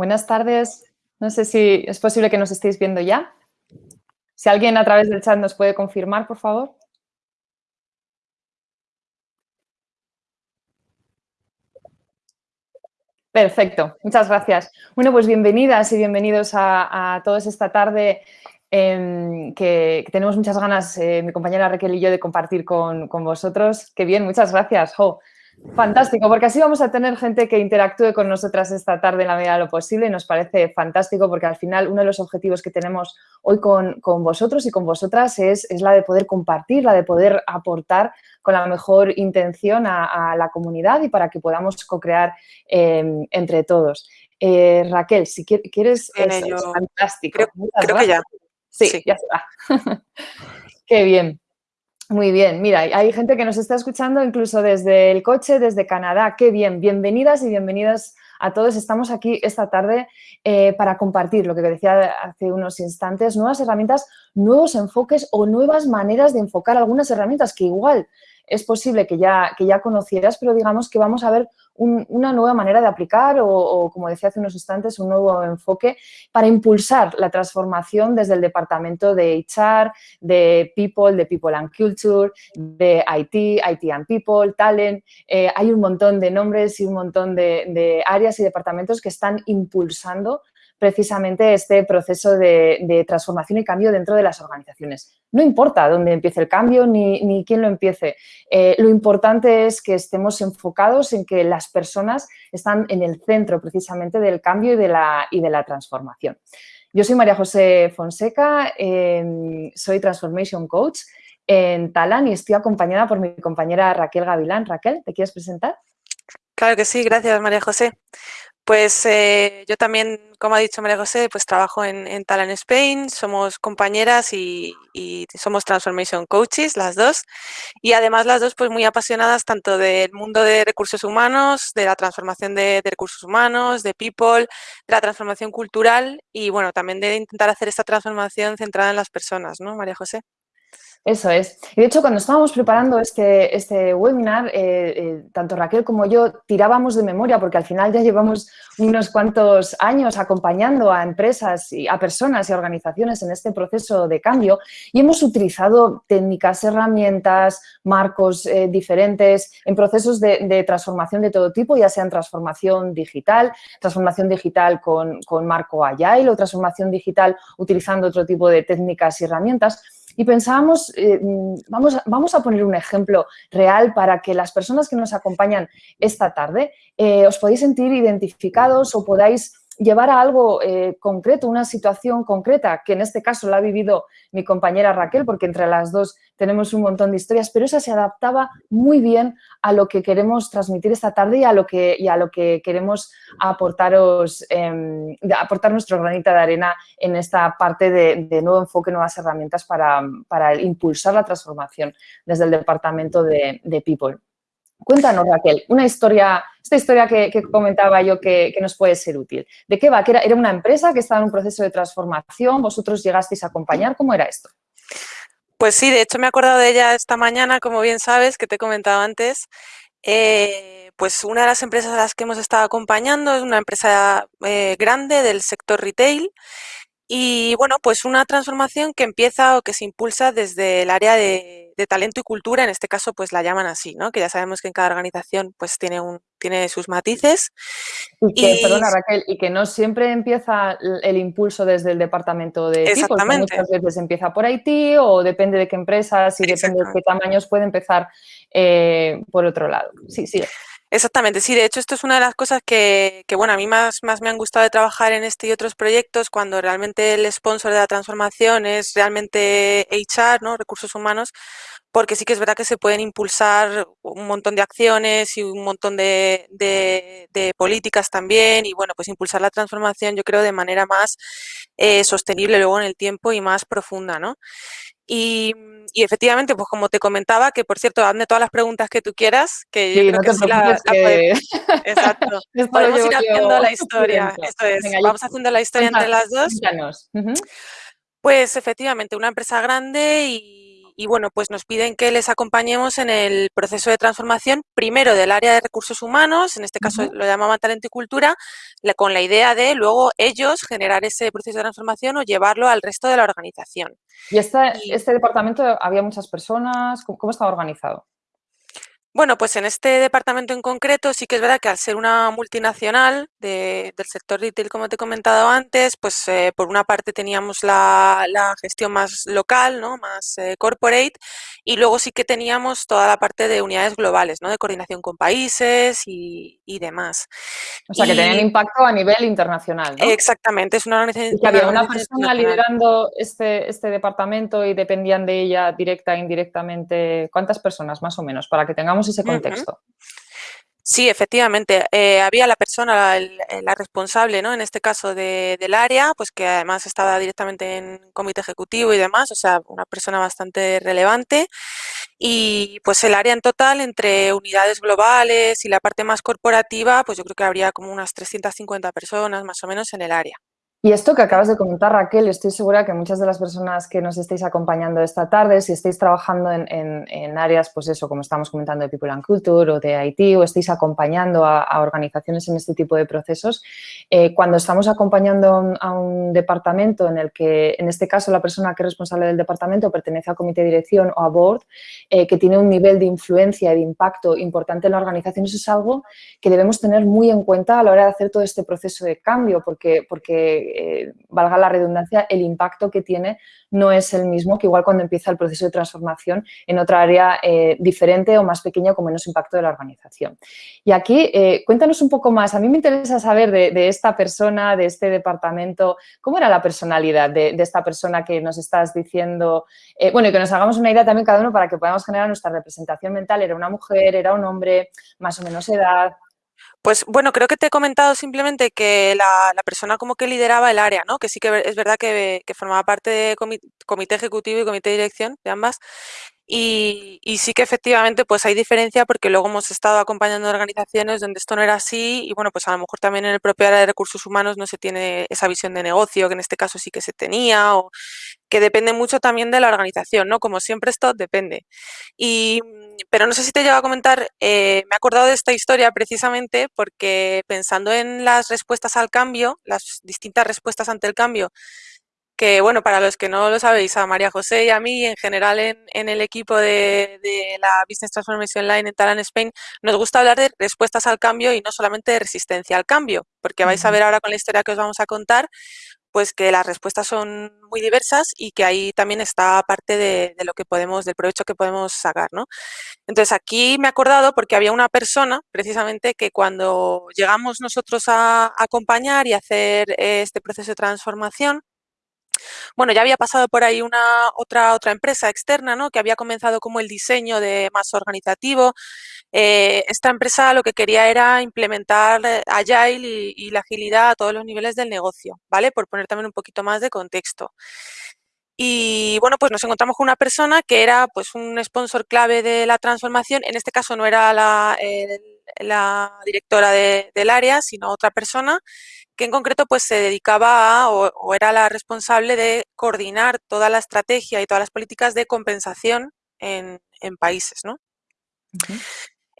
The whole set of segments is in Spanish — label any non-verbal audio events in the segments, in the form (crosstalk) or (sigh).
Buenas tardes. No sé si es posible que nos estéis viendo ya. Si alguien a través del chat nos puede confirmar, por favor. Perfecto, muchas gracias. Bueno, pues bienvenidas y bienvenidos a, todos esta tarde em, que, tenemos muchas ganas, eh, mi compañera Raquel y yo, de compartir con, vosotros. Qué bien, muchas gracias. Fantástico, porque así vamos a tener gente que interactúe con nosotras esta tarde en la medida de lo posible y nos parece fantástico porque al final uno de los objetivos que tenemos hoy con, vosotros y con vosotras es, la de poder compartir, la de poder aportar con la mejor intención a, la comunidad y para que podamos co-crear em, entre todos. Eh, Raquel, si quieres, es, fantástico. Creo, que ya. Sí, ya está. (laughs) Qué bien. Muy bien, mira, hay gente que nos está escuchando incluso desde el coche, desde Canadá. Qué bien, bienvenidas y bienvenidas a todos. Estamos aquí esta tarde eh, para compartir lo que decía hace unos instantes, nuevas herramientas, nuevos enfoques o nuevas maneras de enfocar algunas herramientas que igual es posible que ya, que ya conocieras, pero digamos que vamos a ver una nueva manera de aplicar o, como decía hace unos instantes, un nuevo enfoque para impulsar la transformación desde el departamento de HR, de People, de People and Culture, de IT, IT and People, Talent. Eh, hay un montón de nombres y un montón de áreas y departamentos que están impulsando precisamente este proceso de, transformación y cambio dentro de las organizaciones. No importa dónde empiece el cambio ni, quién lo empiece. Eh, lo importante es que estemos enfocados en que las personas están en el centro precisamente del cambio y de la, y de la transformación. Yo soy María José Fonseca, em, soy Transformation Coach en Talan y estoy acompañada por mi compañera Raquel Gavilán. Raquel, ¿te quieres presentar? Claro que sí, gracias María José. Pues eh, yo también, como ha dicho María José, pues trabajo en, en Talent Spain, somos compañeras y, somos Transformation Coaches, las dos, y además las dos pues muy apasionadas tanto del mundo de recursos humanos, de la transformación de, de, recursos humanos, de people, de la transformación cultural y bueno, también de intentar hacer esta transformación centrada en las personas, ¿no, María José? Eso es. Y de hecho, cuando estábamos preparando este, este webinar, eh, eh, tanto Raquel como yo tirábamos de memoria, porque al final ya llevamos unos cuantos años acompañando a empresas, y a personas y organizaciones en este proceso de cambio y hemos utilizado técnicas, herramientas, marcos eh, diferentes en procesos de, transformación de todo tipo, ya sean transformación digital, transformación digital con, con marco Agile o transformación digital utilizando otro tipo de técnicas y herramientas. Y pensábamos, eh, mm, vamos, vamos a poner un ejemplo real para que las personas que nos acompañan esta tarde eh, os podáis sentir identificados o podáis llevar a algo eh, concreto, una situación concreta, que en este caso la ha vivido mi compañera Raquel, porque entre las dos tenemos un montón de historias, pero esa se adaptaba muy bien a lo que queremos transmitir esta tarde y a lo que, y a lo que queremos aportaros, em, aportar nuestro granito de arena en esta parte de, nuevo enfoque, nuevas herramientas para, impulsar la transformación desde el departamento de People. Cuéntanos, Raquel, una historia, esta historia que, comentaba yo que, nos puede ser útil. ¿De qué va? ¿Que era, una empresa que estaba en un proceso de transformación? ¿Vosotros llegasteis a acompañar? ¿Cómo era esto? Pues sí, de hecho me he acordado de ella esta mañana, como bien sabes, que te he comentado antes. Eh, pues una de las empresas a las que hemos estado acompañando es una empresa eh, grande del sector retail y bueno, pues una transformación que empieza o que se impulsa desde el área de, talento y cultura, en este caso pues la llaman así, ¿no? Que ya sabemos que en cada organización pues tiene, un, tiene sus matices. Y que, perdona Raquel, y que no siempre empieza el impulso desde el departamento de Exactamente. muchas veces empieza por Haití o depende de qué empresas y depende de qué tamaños puede empezar eh, por otro lado. Sí, sí. Exactamente, sí, de hecho esto es una de las cosas que, que, bueno, a mí más, más me han gustado de trabajar en este y otros proyectos cuando realmente el sponsor de la transformación es realmente HR, ¿no? Recursos humanos, porque sí que es verdad que se pueden impulsar un montón de acciones y un montón de, de, de políticas también y bueno, pues impulsar la transformación yo creo de manera más eh, sostenible luego en el tiempo y más profunda, ¿no? Y, efectivamente, pues como te comentaba, que por cierto, hazme todas las preguntas que tú quieras, que yo creo que sí la, (laughs) Exacto. (laughs) Podemos ir haciendo la (laughs) historia. Esto es, vamos haciendo la historia entre las dos. Pues efectivamente, una empresa grande y y, bueno, pues nos piden que les acompañemos en el proceso de transformación, primero del área de recursos humanos, en este caso lo llamaban talento y cultura, con la idea de luego ellos generar ese proceso de transformación o llevarlo al resto de la organización. ¿Y este, este departamento había muchas personas? ¿Cómo estaba organizado? Bueno, pues en este departamento en concreto sí que es verdad que al ser una multinacional del sector retail, como te he comentado antes, pues eh, por una parte teníamos la, gestión más local, ¿no? más eh, corporate, y luego sí que teníamos toda la parte de unidades globales, ¿no? de coordinación con países y, demás. O sea, que tenían impacto a nivel internacional, ¿no? Exactamente, es una organización. Y que había una persona liderando este, este departamento y dependían de ella directa e indirectamente. ¿Cuántas personas más o menos? Para que tengamos ese contexto. Sí, efectivamente. Eh, había la persona, la responsable, ¿no? En este caso del área, pues que además estaba directamente en comité ejecutivo y demás, o sea, una persona bastante relevante. Y pues el área en total, entre unidades globales y la parte más corporativa, pues yo creo que habría como unas 350 personas más o menos en el área. Y esto que acabas de comentar, Raquel, estoy segura que muchas de las personas que nos estáis acompañando esta tarde, si estáis trabajando en, áreas, pues eso, como estamos comentando de People and Culture o de IT, o estáis acompañando a, organizaciones en este tipo de procesos, eh, cuando estamos acompañando a un, departamento en el que, en este caso, la persona que es responsable del departamento pertenece a comité de dirección o a board, eh, que tiene un nivel de influencia y de impacto importante en la organización, eso es algo que debemos tener muy en cuenta a la hora de hacer todo este proceso de cambio, porque, porque eh, valga la redundancia, el impacto que tiene no es el mismo que igual cuando empieza el proceso de transformación en otra área eh, diferente o más pequeña con menos impacto de la organización. Y aquí, eh, cuéntanos un poco más, a mí me interesa saber de, esta persona, de este departamento, ¿cómo era la personalidad de, esta persona que nos estás diciendo? bueno, y que nos hagamos una idea también cada uno para que podamos generar nuestra representación mental. ¿Era una mujer, era un hombre, más o menos edad? Pues bueno, creo que te he comentado simplemente que la, persona como que lideraba el área, ¿no? Que sí que es verdad que, formaba parte de comité, ejecutivo y comité de dirección de ambas. Y, sí que efectivamente pues hay diferencia porque luego hemos estado acompañando organizaciones donde esto no era así y bueno, pues a lo mejor también en el propio área de recursos humanos no se tiene esa visión de negocio que en este caso sí que se tenía o que depende mucho también de la organización, ¿no? Como siempre esto depende. Y pero no sé si te llevo a comentar, eh, me he acordado de esta historia precisamente porque pensando en las respuestas al cambio, las distintas respuestas ante el cambio, que bueno, para los que no lo sabéis, a María José y a mí, en general en, el equipo de, la Business Transformation Line en Talent Spain, nos gusta hablar de respuestas al cambio y no solamente de resistencia al cambio, porque vais a ver ahora con la historia que os vamos a contar, pues que las respuestas son muy diversas y que ahí también está parte de, lo que podemos, del provecho que podemos sacar, ¿no? Entonces aquí me he acordado porque había una persona precisamente que cuando llegamos nosotros a, acompañar y hacer este proceso de transformación, bueno, ya había pasado por ahí una otra, otra empresa externa, ¿no? Que había comenzado como el diseño de más organizativo. Eh, esta empresa lo que quería era implementar eh, Agile y, la agilidad a todos los niveles del negocio, ¿vale? Por poner también un poquito más de contexto. Y bueno, pues nos encontramos con una persona que era pues un sponsor clave de la transformación. En este caso no era la, la directora del área, sino otra persona que en concreto pues se dedicaba a, o, era la responsable de coordinar toda la estrategia y todas las políticas de compensación en, países, ¿no?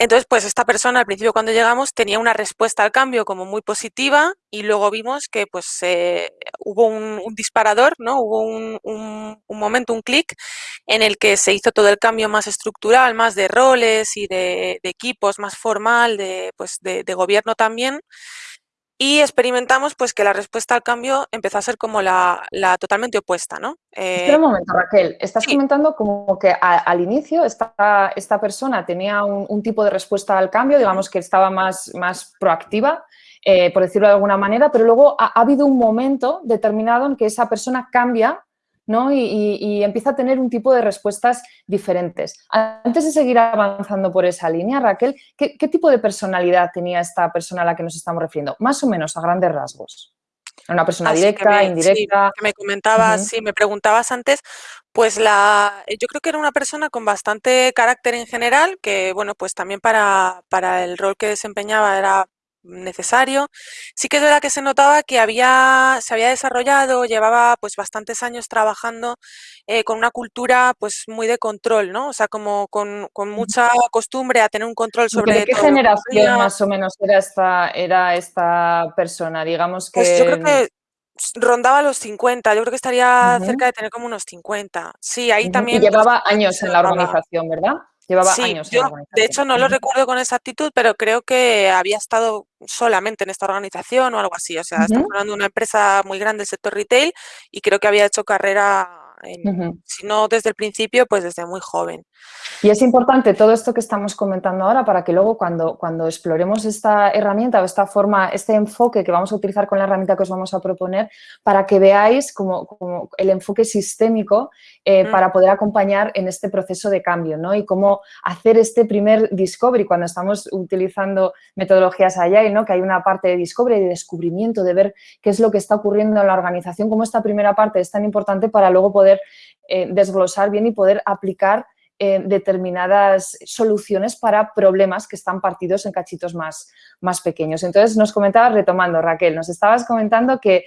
Entonces, pues esta persona al principio cuando llegamos tenía una respuesta al cambio como muy positiva y luego vimos que pues eh, hubo un, disparador, ¿no? Hubo un, momento, un clic en el que se hizo todo el cambio más estructural, más de roles y de, equipos, más formal, de, pues, de gobierno también y experimentamos pues que la respuesta al cambio empezó a ser como la, totalmente opuesta, ¿no? Espera un momento, Raquel. Estás comentando como que al inicio esta, esta persona tenía un, tipo de respuesta al cambio, digamos que estaba más, más proactiva, eh, por decirlo de alguna manera, pero luego ha, habido un momento determinado en que esa persona cambia y, empieza a tener un tipo de respuestas diferentes. Antes de seguir avanzando por esa línea, Raquel, ¿qué, tipo de personalidad tenía esta persona a la que nos estamos refiriendo? Más o menos, a grandes rasgos. ¿Una persona directa, indirecta? que me comentabas, sí, me preguntabas antes, pues la, yo creo que era una persona con bastante carácter en general, que bueno, pues también para, para el rol que desempeñaba era necesario. Sí que es verdad que se notaba que había, se había desarrollado, llevaba pues bastantes años trabajando eh, con una cultura pues muy de control, ¿no? O sea, como con, mucha costumbre a tener un control sobre... ¿De qué generación más o menos era esta, era esta persona? Digamos que... Pues yo creo que rondaba los 50, yo creo que estaría cerca de tener como unos 50. Sí, ahí también... Y llevaba años en la organización, ¿verdad? Llevaba años en la organización. De hecho, no lo recuerdo con exactitud, pero creo que había estado solamente en esta organización o algo así. O sea, estamos hablando de una empresa muy grande del sector retail y creo que había hecho carrera si no desde el principio, pues desde muy joven. Y es importante todo esto que estamos comentando ahora para que luego cuando, cuando exploremos esta herramienta o esta forma, este enfoque que vamos a utilizar con la herramienta que os vamos a proponer, para que veáis como, el enfoque sistémico eh, mm. para poder acompañar en este proceso de cambio, ¿no? Y cómo hacer este primer discovery cuando estamos utilizando metodologías allá, ¿no? Que hay una parte de discovery, de descubrimiento, de ver qué es lo que está ocurriendo en la organización, cómo esta primera parte es tan importante para luego poder eh, desglosar bien y poder aplicar eh, determinadas soluciones para problemas que están partidos en cachitos más, más pequeños. Entonces, nos comentabas, retomando Raquel, nos estabas comentando que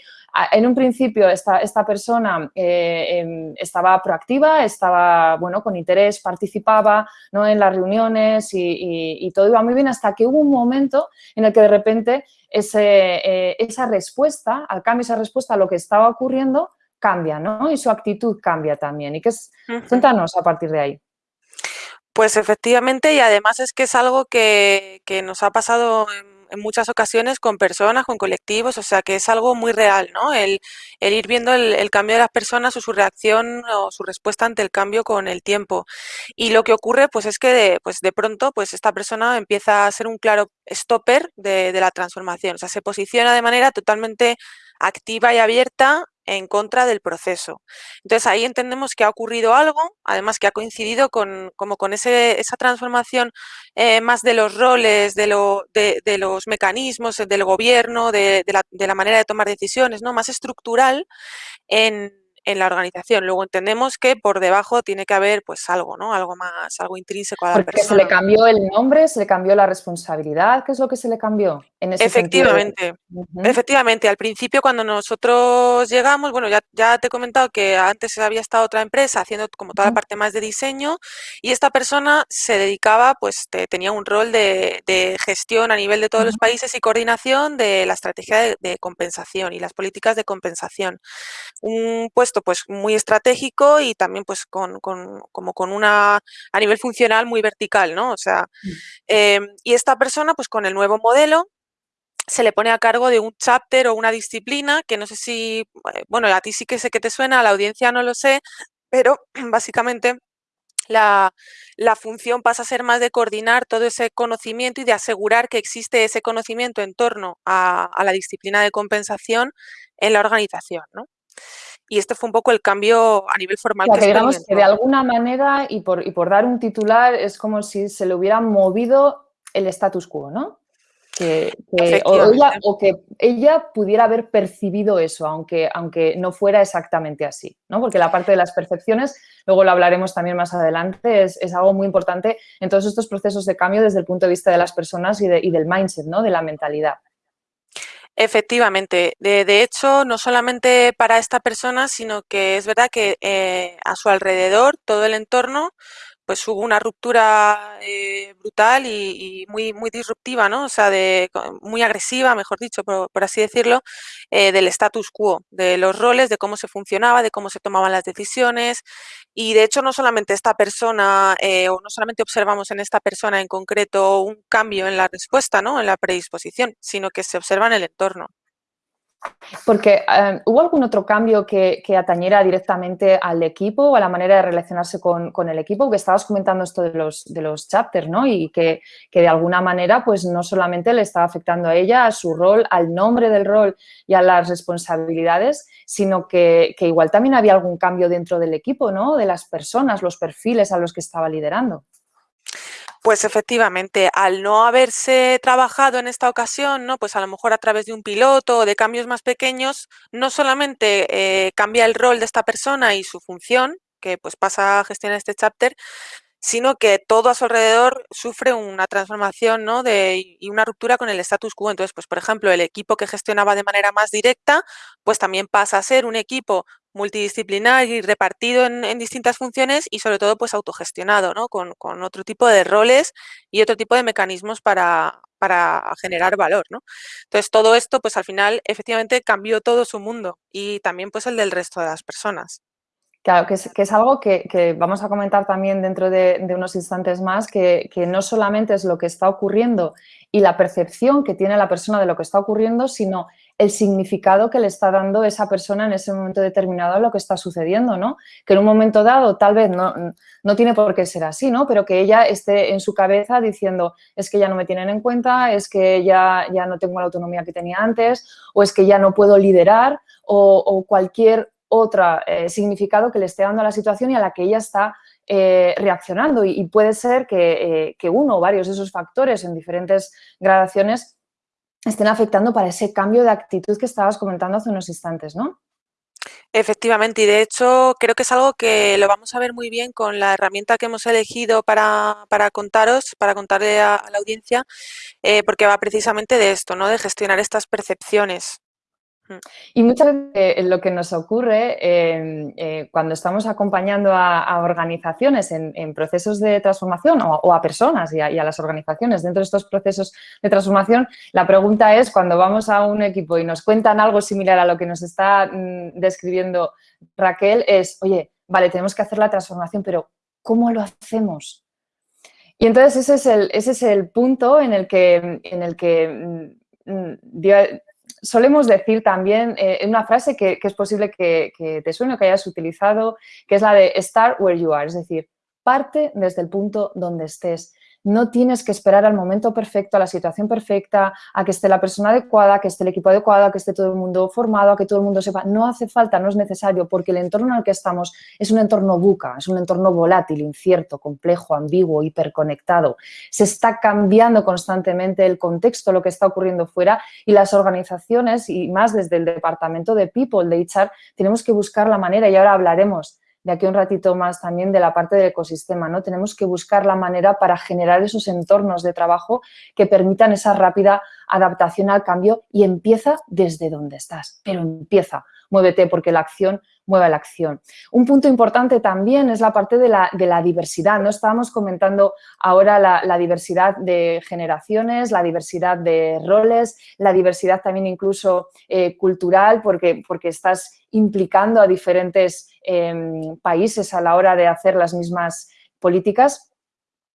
en un principio esta, esta persona eh, em, estaba proactiva, estaba bueno, con interés, participaba ¿no? en las reuniones y, todo iba muy bien hasta que hubo un momento en el que de repente esa respuesta, al cambio, esa respuesta a lo que estaba ocurriendo, cambia, ¿no? Y su actitud cambia también. ¿Y qué es? Cuéntanos a partir de ahí. Pues efectivamente, y además es que es algo que, nos ha pasado en, muchas ocasiones con personas, con colectivos, o sea que es algo muy real, ¿no? El, ir viendo el, cambio de las personas o su reacción o su respuesta ante el cambio con el tiempo. Y lo que ocurre, pues es que de, pues de pronto, pues esta persona empieza a ser un claro stopper de, de la transformación, o sea, se posiciona de manera totalmente activa y abierta en contra del proceso. Entonces ahí entendemos que ha ocurrido algo, además que ha coincidido con, como con ese, esa transformación eh, más de los roles, de, lo, de, los mecanismos del gobierno, de, la, de, la, manera de tomar decisiones, ¿no? más estructural en, en la organización. Luego entendemos que por debajo tiene que haber pues algo, ¿no? Algo más, algo intrínseco a la Porque se le cambió el nombre, se le cambió la responsabilidad, ¿qué es lo que se le cambió? En ese efectivamente, efectivamente. Al principio cuando nosotros llegamos, bueno, ya, ya te he comentado que antes había estado otra empresa haciendo como toda la parte más de diseño y esta persona se dedicaba, pues tenía un rol de, gestión a nivel de todos los países y coordinación de la estrategia de, de compensación y las políticas de compensación. Un puesto pues muy estratégico y también pues con, como con una, a nivel funcional muy vertical, ¿no? O sea, mm. em, y esta persona pues con el nuevo modelo se le pone a cargo de un chapter o una disciplina que no sé si, eh, bueno, a ti sí que sé que te suena, a la audiencia no lo sé, pero (clears throat) básicamente la, función pasa a ser más de coordinar todo ese conocimiento y de asegurar que existe ese conocimiento en torno a, a la disciplina de compensación en la organización, ¿no? Y este fue un poco el cambio a nivel formal. que, digamos que de alguna manera, y por, y por dar un titular, es como si se le hubiera movido el status quo, ¿no? Que, o, ella, o, que ella, pudiera haber percibido eso, aunque, aunque no fuera exactamente así, ¿no? Porque la parte de las percepciones, luego lo hablaremos también más adelante, es, es algo muy importante en todos estos procesos de cambio desde el punto de vista de las personas y, de, y del mindset, ¿no? De la mentalidad. Efectivamente. De, hecho, no solamente para esta persona, sino que es verdad que eh, a su alrededor, todo el entorno, pues hubo una ruptura eh, brutal y, muy, muy disruptiva, ¿no? O sea, de, muy agresiva, mejor dicho, por, así decirlo, eh, del status quo, de los roles, de cómo se funcionaba, de cómo se tomaban las decisiones. Y de hecho, no solamente esta persona, eh, o no solamente observamos en esta persona en concreto un cambio en la respuesta, ¿no? En la predisposición, sino que se observa en el entorno. Porque, em, ¿hubo algún otro cambio que, atañera directamente al equipo o a la manera de relacionarse con, el equipo? Que estabas comentando esto de los, de los chapters, ¿no? Y que, de alguna manera, pues no solamente le estaba afectando a ella, a su rol, al nombre del rol y a las responsabilidades, sino que, que igual también había algún cambio dentro del equipo, ¿no? De las personas, los perfiles a los que estaba liderando. Pues efectivamente, al no haberse trabajado en esta ocasión, ¿no? Pues a lo mejor a través de un piloto o de cambios más pequeños, no solamente eh, cambia el rol de esta persona y su función, que pues pasa a gestionar este chapter, sino que todo a su alrededor sufre una transformación ¿no? de, y una ruptura con el status quo. Entonces, pues, por ejemplo, el equipo que gestionaba de manera más directa, pues también pasa a ser un equipo multidisciplinar y repartido en, distintas funciones y sobre todo pues autogestionado, ¿no? Con, otro tipo de roles y otro tipo de mecanismos para, para generar valor, ¿no? Entonces todo esto pues al final efectivamente cambió todo su mundo y también pues el del resto de las personas. Claro, que es, algo que, vamos a comentar también dentro de, unos instantes más, que, no solamente es lo que está ocurriendo y la percepción que tiene la persona de lo que está ocurriendo, sino el significado que le está dando esa persona en ese momento determinado a lo que está sucediendo, ¿no? Que en un momento dado tal vez no, no tiene por qué ser así, ¿no? Pero que ella esté en su cabeza diciendo es que ya no me tienen en cuenta, es que ya, ya no tengo la autonomía que tenía antes o es que ya no puedo liderar o, cualquier otro eh, significado que le esté dando a la situación y a la que ella está eh, reaccionando. Y, puede ser eh, que, uno o varios de esos factores en diferentes gradaciones estén afectando para ese cambio de actitud que estabas comentando hace unos instantes, ¿no? Efectivamente, y de hecho creo que es algo que lo vamos a ver muy bien con la herramienta que hemos elegido para, contaros, para contarle a, la audiencia, porque va precisamente de esto, ¿no? De gestionar estas percepciones. Y muchas veces eh, lo que nos ocurre em, eh, cuando estamos acompañando a, organizaciones en, procesos de transformación o, a personas y a, las organizaciones dentro de estos procesos de transformación, la pregunta es cuando vamos a un equipo y nos cuentan algo similar a lo que nos está mm, describiendo Raquel, es, oye, vale, tenemos que hacer la transformación, pero ¿cómo lo hacemos? Y entonces ese es el, ese es el punto en el que, en el que mm, mm, solemos decir también eh, una frase que, es posible que, que, te suene o que hayas utilizado, que es la de start where you are, es decir, parte desde el punto donde estés. No tienes que esperar al momento perfecto, a la situación perfecta, a que esté la persona adecuada, a que esté el equipo adecuado, a que esté todo el mundo formado, a que todo el mundo sepa. No hace falta, no es necesario, porque el entorno en el que estamos es un entorno buca, es un entorno volátil, incierto, complejo, ambiguo, hiperconectado. Se está cambiando constantemente el contexto, lo que está ocurriendo fuera y las organizaciones, y más desde el departamento de People, de HR, tenemos que buscar la manera, y ahora hablaremos de aquí un ratito más también de la parte del ecosistema, ¿no? Tenemos que buscar la manera para generar esos entornos de trabajo que permitan esa rápida adaptación al cambio y empieza desde donde estás, pero empieza, muévete porque la acción mueve la acción. Un punto importante también es la parte de la, diversidad, ¿no? Estábamos comentando ahora la, diversidad de generaciones, la diversidad de roles, la diversidad también incluso eh, cultural, porque, porque estás implicando a diferentes países a la hora de hacer las mismas políticas.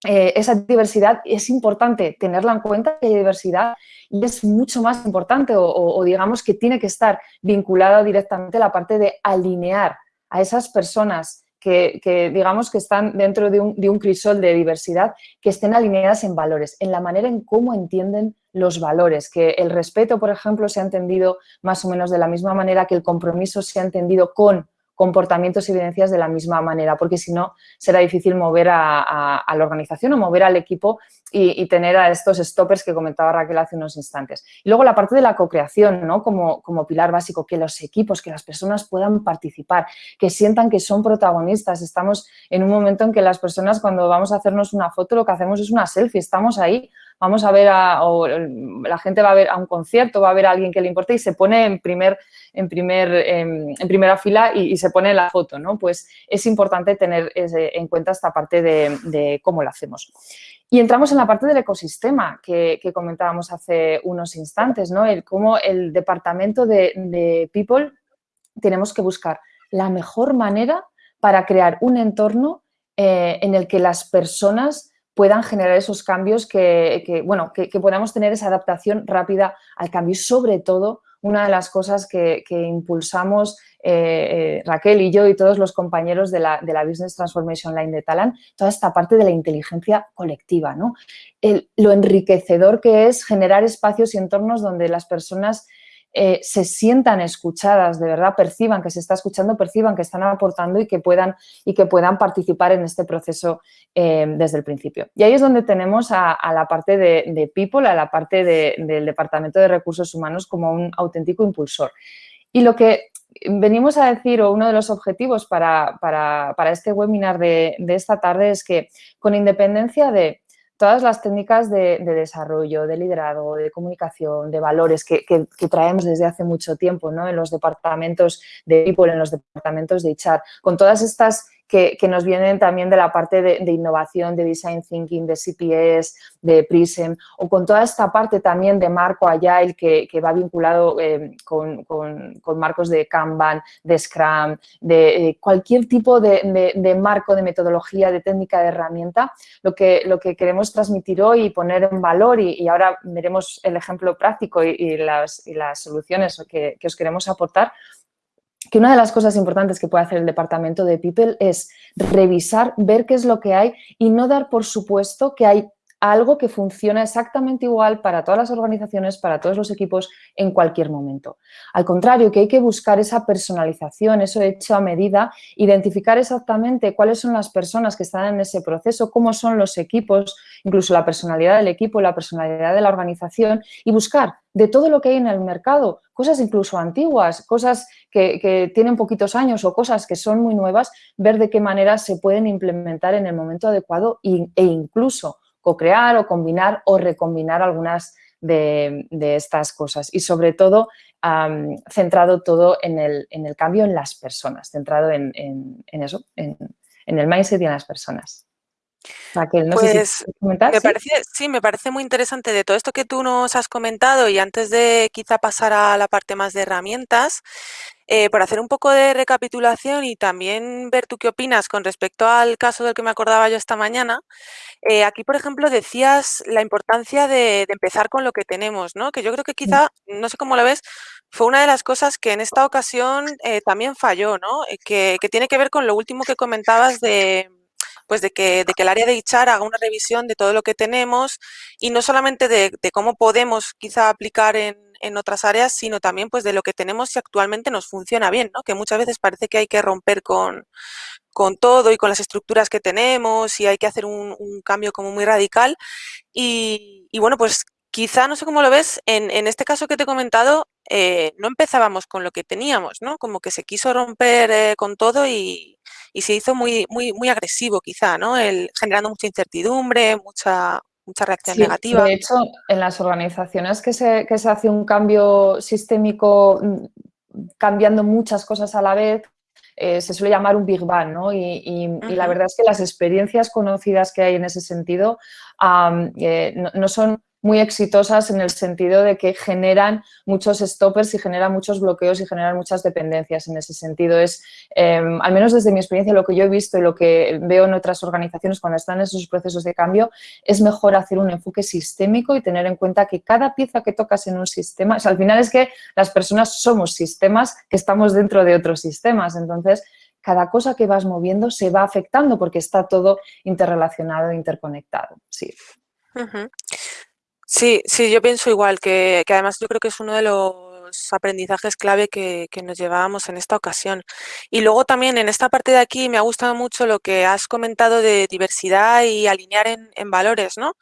Eh, esa diversidad es importante tenerla en cuenta, que hay diversidad y es mucho más importante o, digamos que tiene que estar vinculada directamente a la parte de alinear a esas personas que, digamos que están dentro de un, de un, crisol de diversidad, que estén alineadas en valores, en la manera en cómo entienden los valores, que el respeto, por ejemplo, se ha entendido más o menos de la misma manera que el compromiso se ha entendido con comportamientos y evidencias de la misma manera, porque si no será difícil mover a, la organización o mover al equipo y, tener a estos stoppers que comentaba Raquel hace unos instantes. Y luego la parte de la co-creación, ¿no? Como, como pilar básico, que los equipos, que las personas puedan participar, que sientan que son protagonistas. Estamos en un momento en que las personas cuando vamos a hacernos una foto lo que hacemos es una selfie, estamos ahí vamos a ver a, o la gente va a ver a un concierto, va a ver a alguien que le importe y se pone en, primer, en, primer, em, en, primera fila y, se pone la foto, ¿no? Pues es importante tener en cuenta esta parte de, cómo lo hacemos. Y entramos en la parte del ecosistema que, comentábamos hace unos instantes, ¿no? El cómo el departamento de, People tenemos que buscar la mejor manera para crear un entorno eh, en el que las personas puedan generar esos cambios, que, bueno, que, podamos tener esa adaptación rápida al cambio. Y sobre todo, una de las cosas que, impulsamos eh, eh, Raquel y yo y todos los compañeros de la, Business Transformation Line de Talán, toda esta parte de la inteligencia colectiva, ¿no? lo enriquecedor que es generar espacios y entornos donde las personas eh, se sientan escuchadas, de verdad perciban que se está escuchando, perciban que están aportando y que puedan, y que puedan participar en este proceso eh, desde el principio. Y ahí es donde tenemos a, la parte de, People, a la parte del Departamento de Recursos Humanos como un auténtico impulsor. Y lo que venimos a decir, o uno de los objetivos para, este webinar de, esta tarde es que con independencia de todas las técnicas de, desarrollo, de liderazgo, de comunicación, de valores que, traemos desde hace mucho tiempo ¿no? en los departamentos de People, en los departamentos de HR, con todas estas que, nos vienen también de la parte de, innovación, de design thinking, de CPS, de Prism, o con toda esta parte también de marco Agile que, que va vinculado eh, con, marcos de Kanban, de Scrum, de eh, cualquier tipo de, marco, de metodología, de técnica, de herramienta, lo que, lo que queremos transmitir hoy y poner en valor, y, ahora veremos el ejemplo práctico y, las, las, soluciones que, que os queremos aportar, que una de las cosas importantes que puede hacer el departamento de People es revisar, ver qué es lo que hay y no dar por supuesto que hay algo que funciona exactamente igual para todas las organizaciones, para todos los equipos en cualquier momento. Al contrario, que hay que buscar esa personalización, eso hecho a medida, identificar exactamente cuáles son las personas que están en ese proceso, cómo son los equipos, incluso la personalidad del equipo, la personalidad de la organización y buscar de todo lo que hay en el mercado, cosas incluso antiguas, cosas que, tienen poquitos años o cosas que son muy nuevas, ver de qué manera se pueden implementar en el momento adecuado e incluso co-crear o combinar o recombinar algunas de, estas cosas y sobre todo centrado todo en el, cambio en las personas, centrado en, eso, en, el mindset y en las personas. Raquel, no sé si pues, me Parece, sí, me parece muy interesante de todo esto que tú nos has comentado y antes de quizá pasar a la parte más de herramientas, eh, para hacer un poco de recapitulación y también ver tú qué opinas con respecto al caso del que me acordaba yo esta mañana, eh, aquí, por ejemplo, decías la importancia de, empezar con lo que tenemos, ¿no? Que yo creo que quizá, no sé cómo lo ves, fue una de las cosas que en esta ocasión eh, también falló, ¿no? Que, que, tiene que ver con lo último que comentabas de, pues de que, de que el área de HR haga una revisión de todo lo que tenemos y no solamente de, de cómo podemos quizá aplicar en, en otras áreas, sino también pues de lo que tenemos y actualmente nos funciona bien, ¿no? Que muchas veces parece que hay que romper con, con todo y con las estructuras que tenemos y hay que hacer un, cambio como muy radical. Y, bueno, pues quizá, no sé cómo lo ves, en, en este caso que te he comentado, eh, no empezábamos con lo que teníamos, ¿no? Como que se quiso romper eh, con todo y, y, se hizo muy, muy, muy agresivo quizá, ¿no? El, generando mucha incertidumbre, mucha, mucha reacción negativa. De hecho, en las organizaciones que se, que se hace un cambio sistémico mm, cambiando muchas cosas a la vez, eh, se suele llamar un Big Bang, ¿no? Y, la verdad es que las experiencias conocidas que hay en ese sentido eh, no, son muy exitosas en el sentido de que generan muchos stoppers y generan muchos bloqueos y generan muchas dependencias en ese sentido. Es, em, al menos desde mi experiencia, lo que yo he visto y lo que veo en otras organizaciones cuando están en esos procesos de cambio, es mejor hacer un enfoque sistémico y tener en cuenta que cada pieza que tocas en un sistema, al final es que las personas somos sistemas que estamos dentro de otros sistemas, entonces cada cosa que vas moviendo se va afectando porque está todo interrelacionado e interconectado. Sí. Sí, sí, yo pienso igual, que, que además yo creo que es uno de los aprendizajes clave que, que nos llevábamos en esta ocasión. Y luego también en esta parte de aquí me ha gustado mucho lo que has comentado de diversidad y alinear en, en valores, ¿no?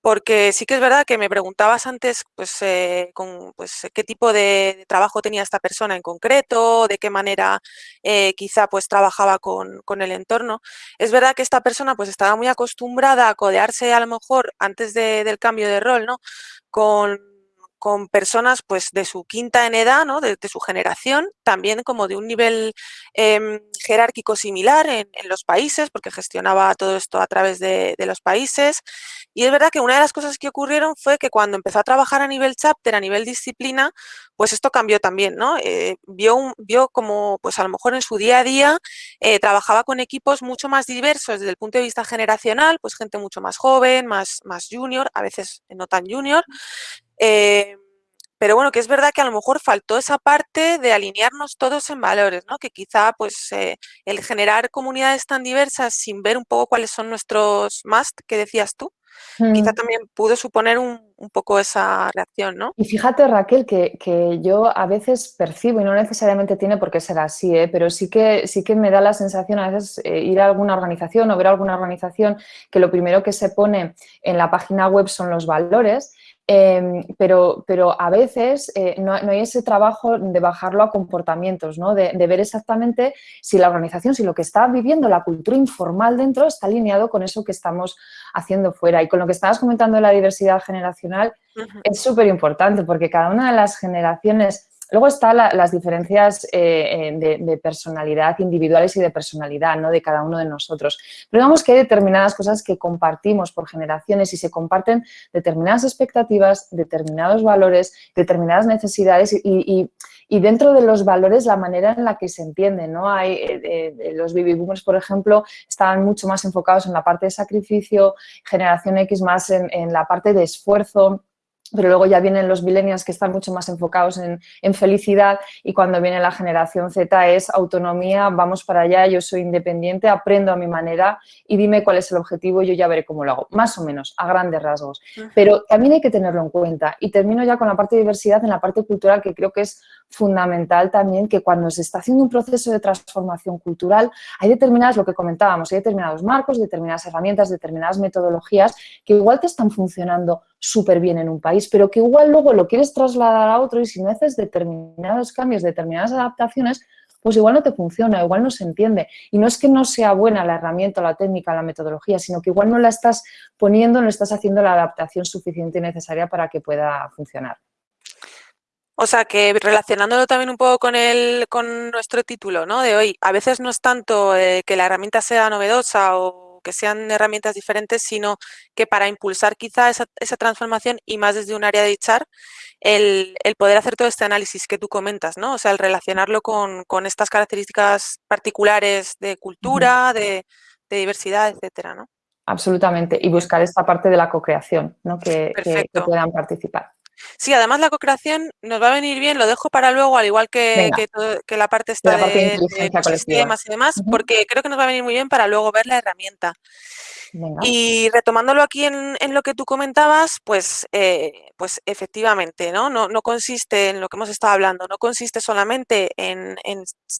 Porque sí que es verdad que me preguntabas antes pues, eh, con, pues qué tipo de, trabajo tenía esta persona en concreto, de qué manera eh, quizá pues trabajaba con, el entorno. Es verdad que esta persona pues estaba muy acostumbrada a codearse a lo mejor antes de, del cambio de rol, ¿no? Con con personas pues de su quinta en edad, ¿no? de, su generación, también como de un nivel em, jerárquico similar en, los países, porque gestionaba todo esto a través de, los países. Y es verdad que una de las cosas que ocurrieron fue que cuando empezó a trabajar a nivel chapter, a nivel disciplina, pues esto cambió también, ¿no? Eh, vio, vio como, pues a lo mejor en su día a día, eh, trabajaba con equipos mucho más diversos desde el punto de vista generacional, pues gente mucho más joven, más, más junior, a veces no tan junior, eh, pero bueno, que es verdad que a lo mejor faltó esa parte de alinearnos todos en valores, ¿no? Que quizá pues eh, el generar comunidades tan diversas sin ver un poco cuáles son nuestros must que decías tú, quizá mm. también pudo suponer un, poco esa reacción, ¿no? Y fíjate, Raquel, que, yo a veces percibo, y no necesariamente tiene por qué ser así, ¿eh? pero sí que, sí que me da la sensación a veces ir a alguna organización o ver a alguna organización que lo primero que se pone en la página web son los valores Em, pero, pero a veces eh, no, hay ese trabajo de bajarlo a comportamientos, ¿no? de, ver exactamente si la organización, si lo que está viviendo la cultura informal dentro está alineado con eso que estamos haciendo fuera. Y con lo que estabas comentando de la diversidad generacional, es súper importante porque cada una de las generaciones Luego están las diferencias eh, de, personalidad individuales y de personalidad ¿no? de cada uno de nosotros. Pero digamos que hay determinadas cosas que compartimos por generaciones y se comparten determinadas expectativas, determinados valores, determinadas necesidades y, dentro de los valores la manera en la que se entiende. ¿no? Hay, eh, los baby boomers, por ejemplo, estaban mucho más enfocados en la parte de sacrificio, generación X más en la parte de esfuerzo, pero luego ya vienen los millennials que están mucho más enfocados en, felicidad y cuando viene la generación Z es autonomía, vamos para allá, yo soy independiente, aprendo a mi manera y dime cuál es el objetivo y yo ya veré cómo lo hago, más o menos, a grandes rasgos. Pero también hay que tenerlo en cuenta y termino ya con la parte de diversidad en la parte cultural que creo que es fundamental también que cuando se está haciendo un proceso de transformación cultural hay determinadas, lo que comentábamos, hay determinados marcos, determinadas herramientas, determinadas metodologías que igual te están funcionando súper bien en un país, pero que igual luego lo quieres trasladar a otro y si no haces determinados cambios, determinadas adaptaciones, pues igual no te funciona, igual no se entiende. Y no es que no sea buena la herramienta, la técnica, la metodología, sino que igual no la estás poniendo, no estás haciendo la adaptación suficiente y necesaria para que pueda funcionar. O sea que relacionándolo también un poco con el, con nuestro título ¿no? de hoy, a veces no es tanto eh, que la herramienta sea novedosa o que sean herramientas diferentes, sino que para impulsar quizá esa, transformación y más desde un área de HR, el, poder hacer todo este análisis que tú comentas, ¿no? O sea, el relacionarlo con, estas características particulares de cultura, de, diversidad, etcétera, ¿no? Absolutamente. Y buscar esta parte de la co-creación, ¿no? que puedan participar. Sí, además la co-creación nos va a venir bien, lo dejo para luego, al igual que, la parte esta de, sistemas y demás, porque creo que nos va a venir muy bien para luego ver la herramienta. Y retomándolo aquí en, lo que tú comentabas, pues, eh, pues efectivamente, ¿no? ¿no? ¿no? consiste en lo que hemos estado hablando, no consiste solamente en,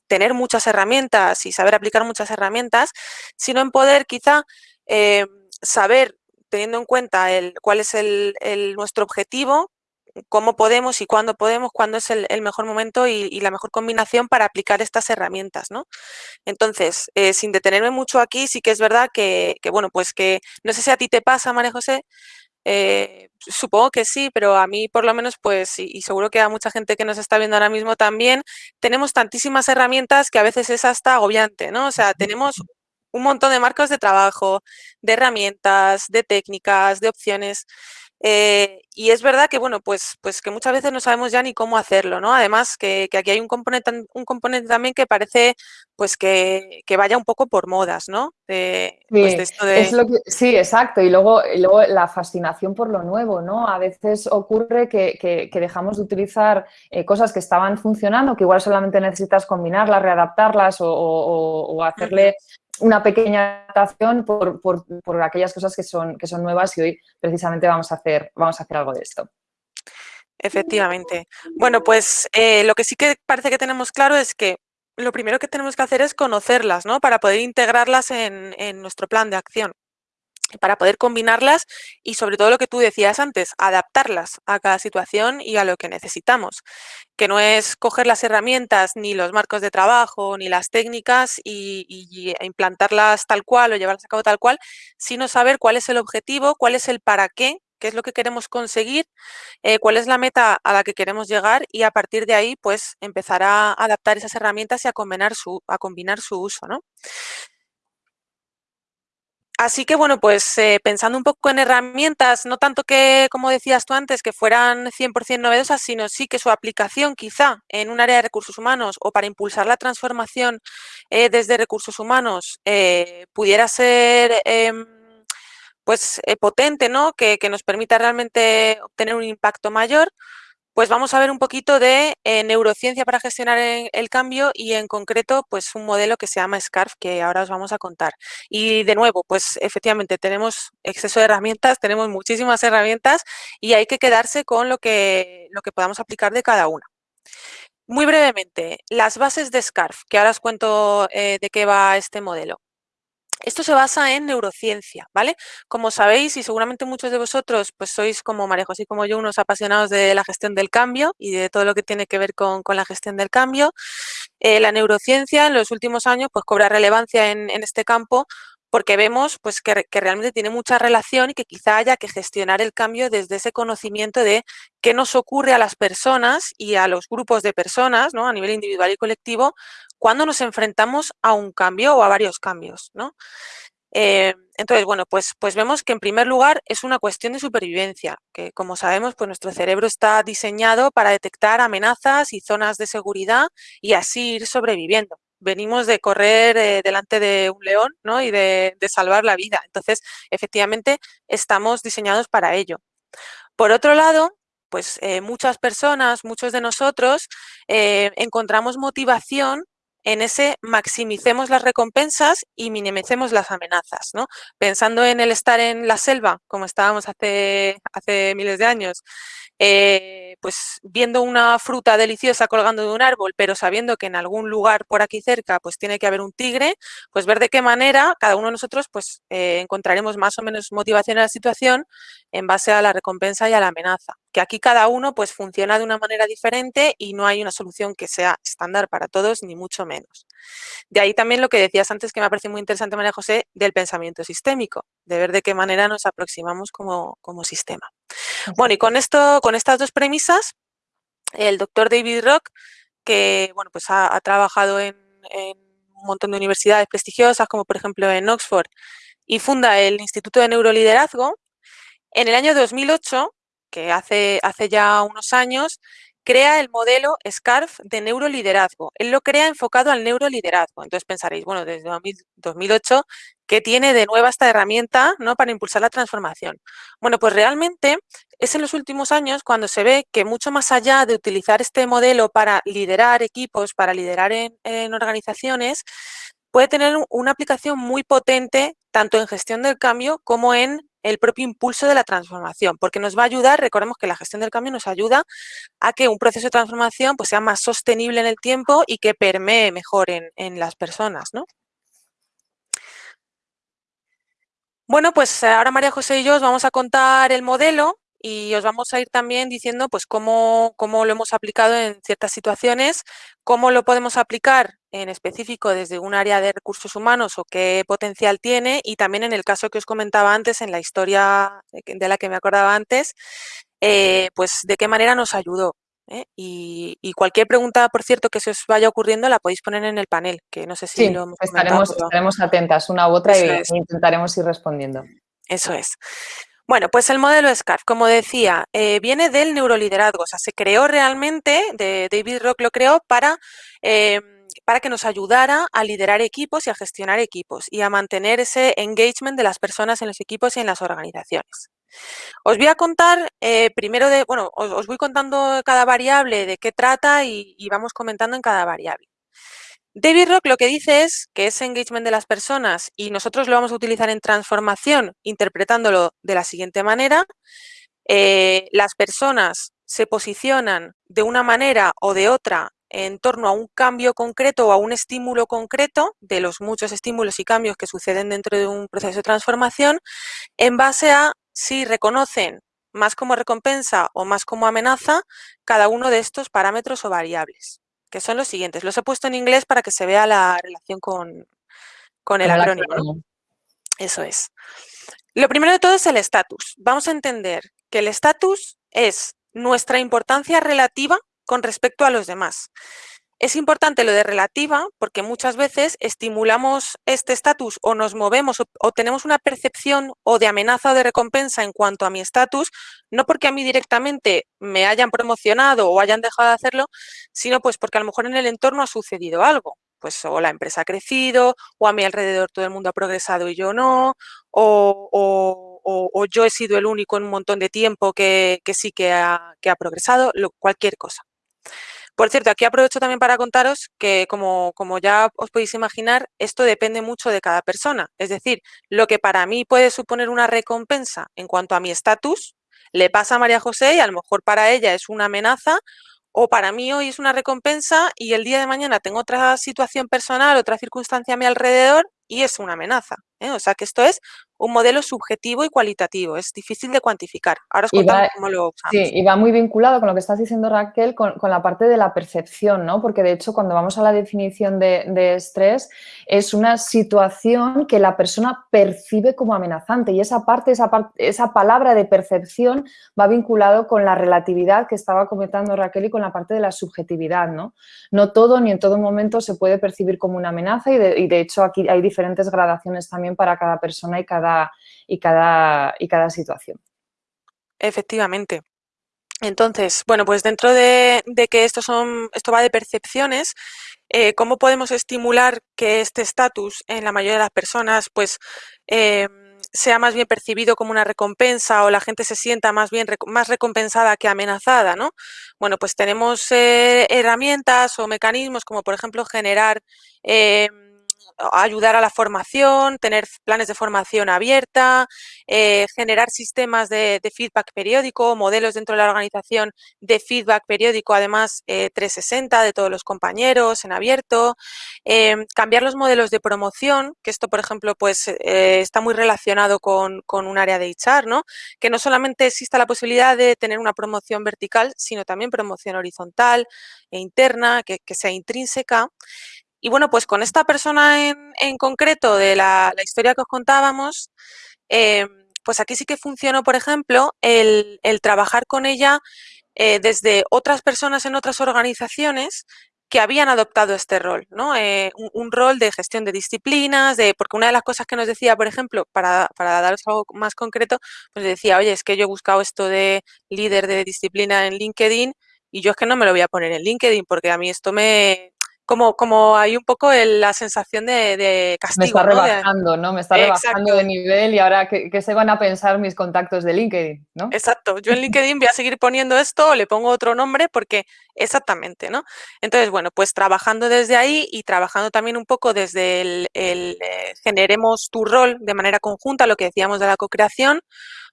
tener muchas herramientas y saber aplicar muchas herramientas, sino en poder quizá eh, saber, teniendo en cuenta el, cuál es el, nuestro objetivo, cómo podemos y cuándo podemos, cuándo es el, mejor momento y, la mejor combinación para aplicar estas herramientas, ¿no? Entonces, eh, sin detenerme mucho aquí, sí que es verdad que, bueno, pues que no sé si a ti te pasa, María José, eh, supongo que sí, pero a mí por lo menos, pues, y, seguro que a mucha gente que nos está viendo ahora mismo también, tenemos tantísimas herramientas que a veces es hasta agobiante, ¿no? O sea, tenemos un montón de marcos de trabajo, de herramientas, de técnicas, de opciones. Eh, y es verdad que, bueno, pues, pues que muchas veces no sabemos ya ni cómo hacerlo, ¿no? Además que, aquí hay un componente, un componente también que parece pues que, vaya un poco por modas, ¿no? Pues, sí, exacto. Y luego, luego la fascinación por lo nuevo, ¿no? A veces ocurre que, dejamos de utilizar eh, cosas que estaban funcionando, que igual solamente necesitas combinarlas, readaptarlas o, hacerle una pequeña adaptación por, por, aquellas cosas que son, que son nuevas y hoy precisamente vamos a hacer, vamos a hacer algo de esto. Efectivamente. Bueno, pues eh, lo que sí que parece que tenemos claro es que lo primero que tenemos que hacer es conocerlas, ¿no? Para poder integrarlas en, en nuestro plan de acción para poder combinarlas y sobre todo lo que tú decías antes, adaptarlas a cada situación y a lo que necesitamos, que no es coger las herramientas ni los marcos de trabajo ni las técnicas y, implantarlas tal cual o llevarlas a cabo tal cual, sino saber cuál es el objetivo, cuál es el para qué, qué es lo que queremos conseguir, eh, cuál es la meta a la que queremos llegar y a partir de ahí pues empezar a adaptar esas herramientas y a combinar su, a combinar su uso. ¿no? Así que, bueno, pues eh, pensando un poco en herramientas, no tanto que, como decías tú antes, que fueran 100% novedosas, sino sí que su aplicación quizá en un área de recursos humanos o para impulsar la transformación eh, desde recursos humanos eh, pudiera ser em, pues potente, ¿no? Que, que, nos permita realmente obtener un impacto mayor, pues vamos a ver un poquito de eh, neurociencia para gestionar el cambio y en concreto pues un modelo que se llama SCARF que ahora os vamos a contar. Y de nuevo, pues efectivamente tenemos exceso de herramientas, (laughs) tenemos muchísimas herramientas y hay que quedarse con lo que, lo que podamos aplicar de cada una. Muy brevemente, las bases de SCARF, que ahora os cuento eh, de qué va este modelo. Esto se basa en neurociencia, ¿vale? Como sabéis, y seguramente muchos de vosotros pues sois como María y como yo, unos apasionados de la gestión del cambio y de todo lo que tiene que ver con, la gestión del cambio, eh, la neurociencia en los últimos años pues cobra relevancia en, este campo porque vemos pues, que, realmente tiene mucha relación y que quizá haya que gestionar el cambio desde ese conocimiento de qué nos ocurre a las personas y a los grupos de personas, ¿no? a nivel individual y colectivo, cuando nos enfrentamos a un cambio o a varios cambios. ¿no? Eh, entonces, bueno, pues, pues vemos que en primer lugar es una cuestión de supervivencia, que como sabemos, pues nuestro cerebro está diseñado para detectar amenazas y zonas de seguridad y así ir sobreviviendo. Venimos de correr eh, delante de un león ¿no? y de, salvar la vida. Entonces, efectivamente, estamos diseñados para ello. Por otro lado, pues eh, muchas personas, muchos de nosotros, encontramos motivación en ese maximicemos las recompensas y minimicemos las amenazas, ¿no? Pensando en el estar en la selva, como estábamos hace, miles de años, eh, pues viendo una fruta deliciosa colgando de un árbol, pero sabiendo que en algún lugar por aquí cerca pues tiene que haber un tigre, pues ver de qué manera cada uno de nosotros pues eh, encontraremos más o menos motivación en la situación en base a la recompensa y a la amenaza. Que aquí cada uno pues funciona de una manera diferente y no hay una solución que sea estándar para todos, ni mucho menos. De ahí también lo que decías antes que me ha parecido muy interesante, María José, del pensamiento sistémico, de ver de qué manera nos aproximamos como, como sistema. Bueno, y con esto, con estas dos premisas, el doctor David Rock, que bueno, pues ha, trabajado en, un montón de universidades prestigiosas, como por ejemplo en Oxford, y funda el Instituto de Neuroliderazgo, en el año 2008, que hace, hace ya unos años, crea el modelo SCARF de neuroliderazgo. Él lo crea enfocado al neuroliderazgo. Entonces pensaréis, bueno, desde 2008, ¿qué tiene de nueva esta herramienta ¿no? para impulsar la transformación? Bueno, pues realmente es en los últimos años cuando se ve que mucho más allá de utilizar este modelo para liderar equipos, para liderar en organizaciones, puede tener una aplicación muy potente tanto en gestión del cambio como en el propio impulso de la transformación, porque nos va a ayudar, recordemos que la gestión del cambio nos ayuda a que un proceso de transformación pues, sea más sostenible en el tiempo y que permee mejor en, en las personas. ¿no? Bueno, pues ahora María José y yo os vamos a contar el modelo y os vamos a ir también diciendo pues cómo, cómo, lo hemos aplicado en ciertas situaciones, cómo lo podemos aplicar en específico desde un área de recursos humanos o qué potencial tiene y también en el caso que os comentaba antes, en la historia de la que me acordaba antes, eh, pues de qué manera nos ayudó. ¿eh? Y, cualquier pregunta, por cierto, que se os vaya ocurriendo, la podéis poner en el panel, que no sé si lo hemos estaremos, estaremos atentas una u otra y intentaremos ir respondiendo. Eso es. Bueno, pues el modelo SCARF, como decía, eh, viene del neuroliderazgo, o sea, se creó realmente, de David Rock lo creó para, para que nos ayudara a liderar equipos y a gestionar equipos y a mantener ese engagement de las personas en los equipos y en las organizaciones. Os voy a contar eh, primero de, bueno, os, voy contando cada variable de qué trata y vamos comentando en cada variable. David Rock lo que dice es que ese engagement de las personas y nosotros lo vamos a utilizar en transformación interpretándolo de la siguiente manera. Eh, las personas se posicionan de una manera o de otra en torno a un cambio concreto o a un estímulo concreto de los muchos estímulos y cambios que suceden dentro de un proceso de transformación en base a si reconocen más como recompensa o más como amenaza cada uno de estos parámetros o variables que son los siguientes. Los he puesto en inglés para que se vea la relación con, con el acrónimo. Eso es. Lo primero de todo es el estatus. Vamos a entender que el estatus es nuestra importancia relativa con respecto a los demás. Es importante lo de relativa porque muchas veces estimulamos este estatus o nos movemos o, tenemos una percepción o de amenaza o de recompensa en cuanto a mi estatus, no porque a mí directamente me hayan promocionado o hayan dejado de hacerlo, sino pues porque a lo mejor en el entorno ha sucedido algo. Pues o la empresa ha crecido, o a mi alrededor todo el mundo ha progresado y yo no, o, yo he sido el único en un montón de tiempo que, sí que ha, que ha progresado, cualquier cosa. Por cierto, aquí aprovecho también para contaros que, como, como, ya os podéis imaginar, esto depende mucho de cada persona. Es decir, lo que para mí puede suponer una recompensa en cuanto a mi estatus, le pasa a María José y a lo mejor para ella es una amenaza o para mí hoy es una recompensa y el día de mañana tengo otra situación personal, otra circunstancia a mi alrededor y es una amenaza. ¿eh? O sea que esto es un modelo subjetivo y cualitativo, es difícil de cuantificar. Ahora os contamos cómo lo usamos. Sí, y va muy vinculado con lo que estás diciendo Raquel, con, la parte de la percepción, ¿no? Porque de hecho cuando vamos a la definición de, estrés es una situación que la persona percibe como amenazante y esa parte, esa, esa palabra de percepción va vinculado con la relatividad que estaba comentando Raquel y con la parte de la subjetividad, ¿no? No todo ni en todo momento se puede percibir como una amenaza y de, y de hecho aquí hay diferentes gradaciones también para cada persona y cada y cada, y cada situación. Efectivamente. Entonces, bueno, pues dentro de, que esto, son, esto va de percepciones, eh, ¿cómo podemos estimular que este estatus en la mayoría de las personas pues em, sea más bien percibido como una recompensa o la gente se sienta más bien más recompensada que amenazada, ¿no? Bueno, pues tenemos eh, herramientas o mecanismos como por ejemplo generar em, ayudar a la formación, tener planes de formación abierta, eh, generar sistemas de, feedback periódico, modelos dentro de la organización de feedback periódico, además 360 eh, de todos los compañeros en abierto, em, cambiar los modelos de promoción, que esto, por ejemplo, pues eh, está muy relacionado con, un área de HR, ¿no? que no solamente exista la posibilidad de tener una promoción vertical, sino también promoción horizontal e interna, que sea intrínseca. Y bueno, pues con esta persona en, concreto de la, historia que os contábamos, eh, pues aquí sí que funcionó, por ejemplo, el, trabajar con ella eh, desde otras personas en otras organizaciones que habían adoptado este rol, ¿no? Eh, un, rol de gestión de disciplinas, de, porque una de las cosas que nos decía, por ejemplo, para, para daros algo más concreto, pues decía, oye, es que yo he buscado esto de líder de disciplina en LinkedIn y yo es que no me lo voy a poner en LinkedIn porque a mí esto me, como, como hay un poco la sensación de, castigo. Me está rebajando, ¿no? Me está rebajando de nivel y ahora ¿qué, se van a pensar mis contactos de LinkedIn, ¿no? Exacto. Yo en LinkedIn voy a seguir poniendo esto, le pongo otro nombre porque exactamente, ¿no? Entonces, bueno, pues trabajando desde ahí y trabajando también un poco desde el, eh, generemos tu rol de manera conjunta, lo que decíamos de la co-creación,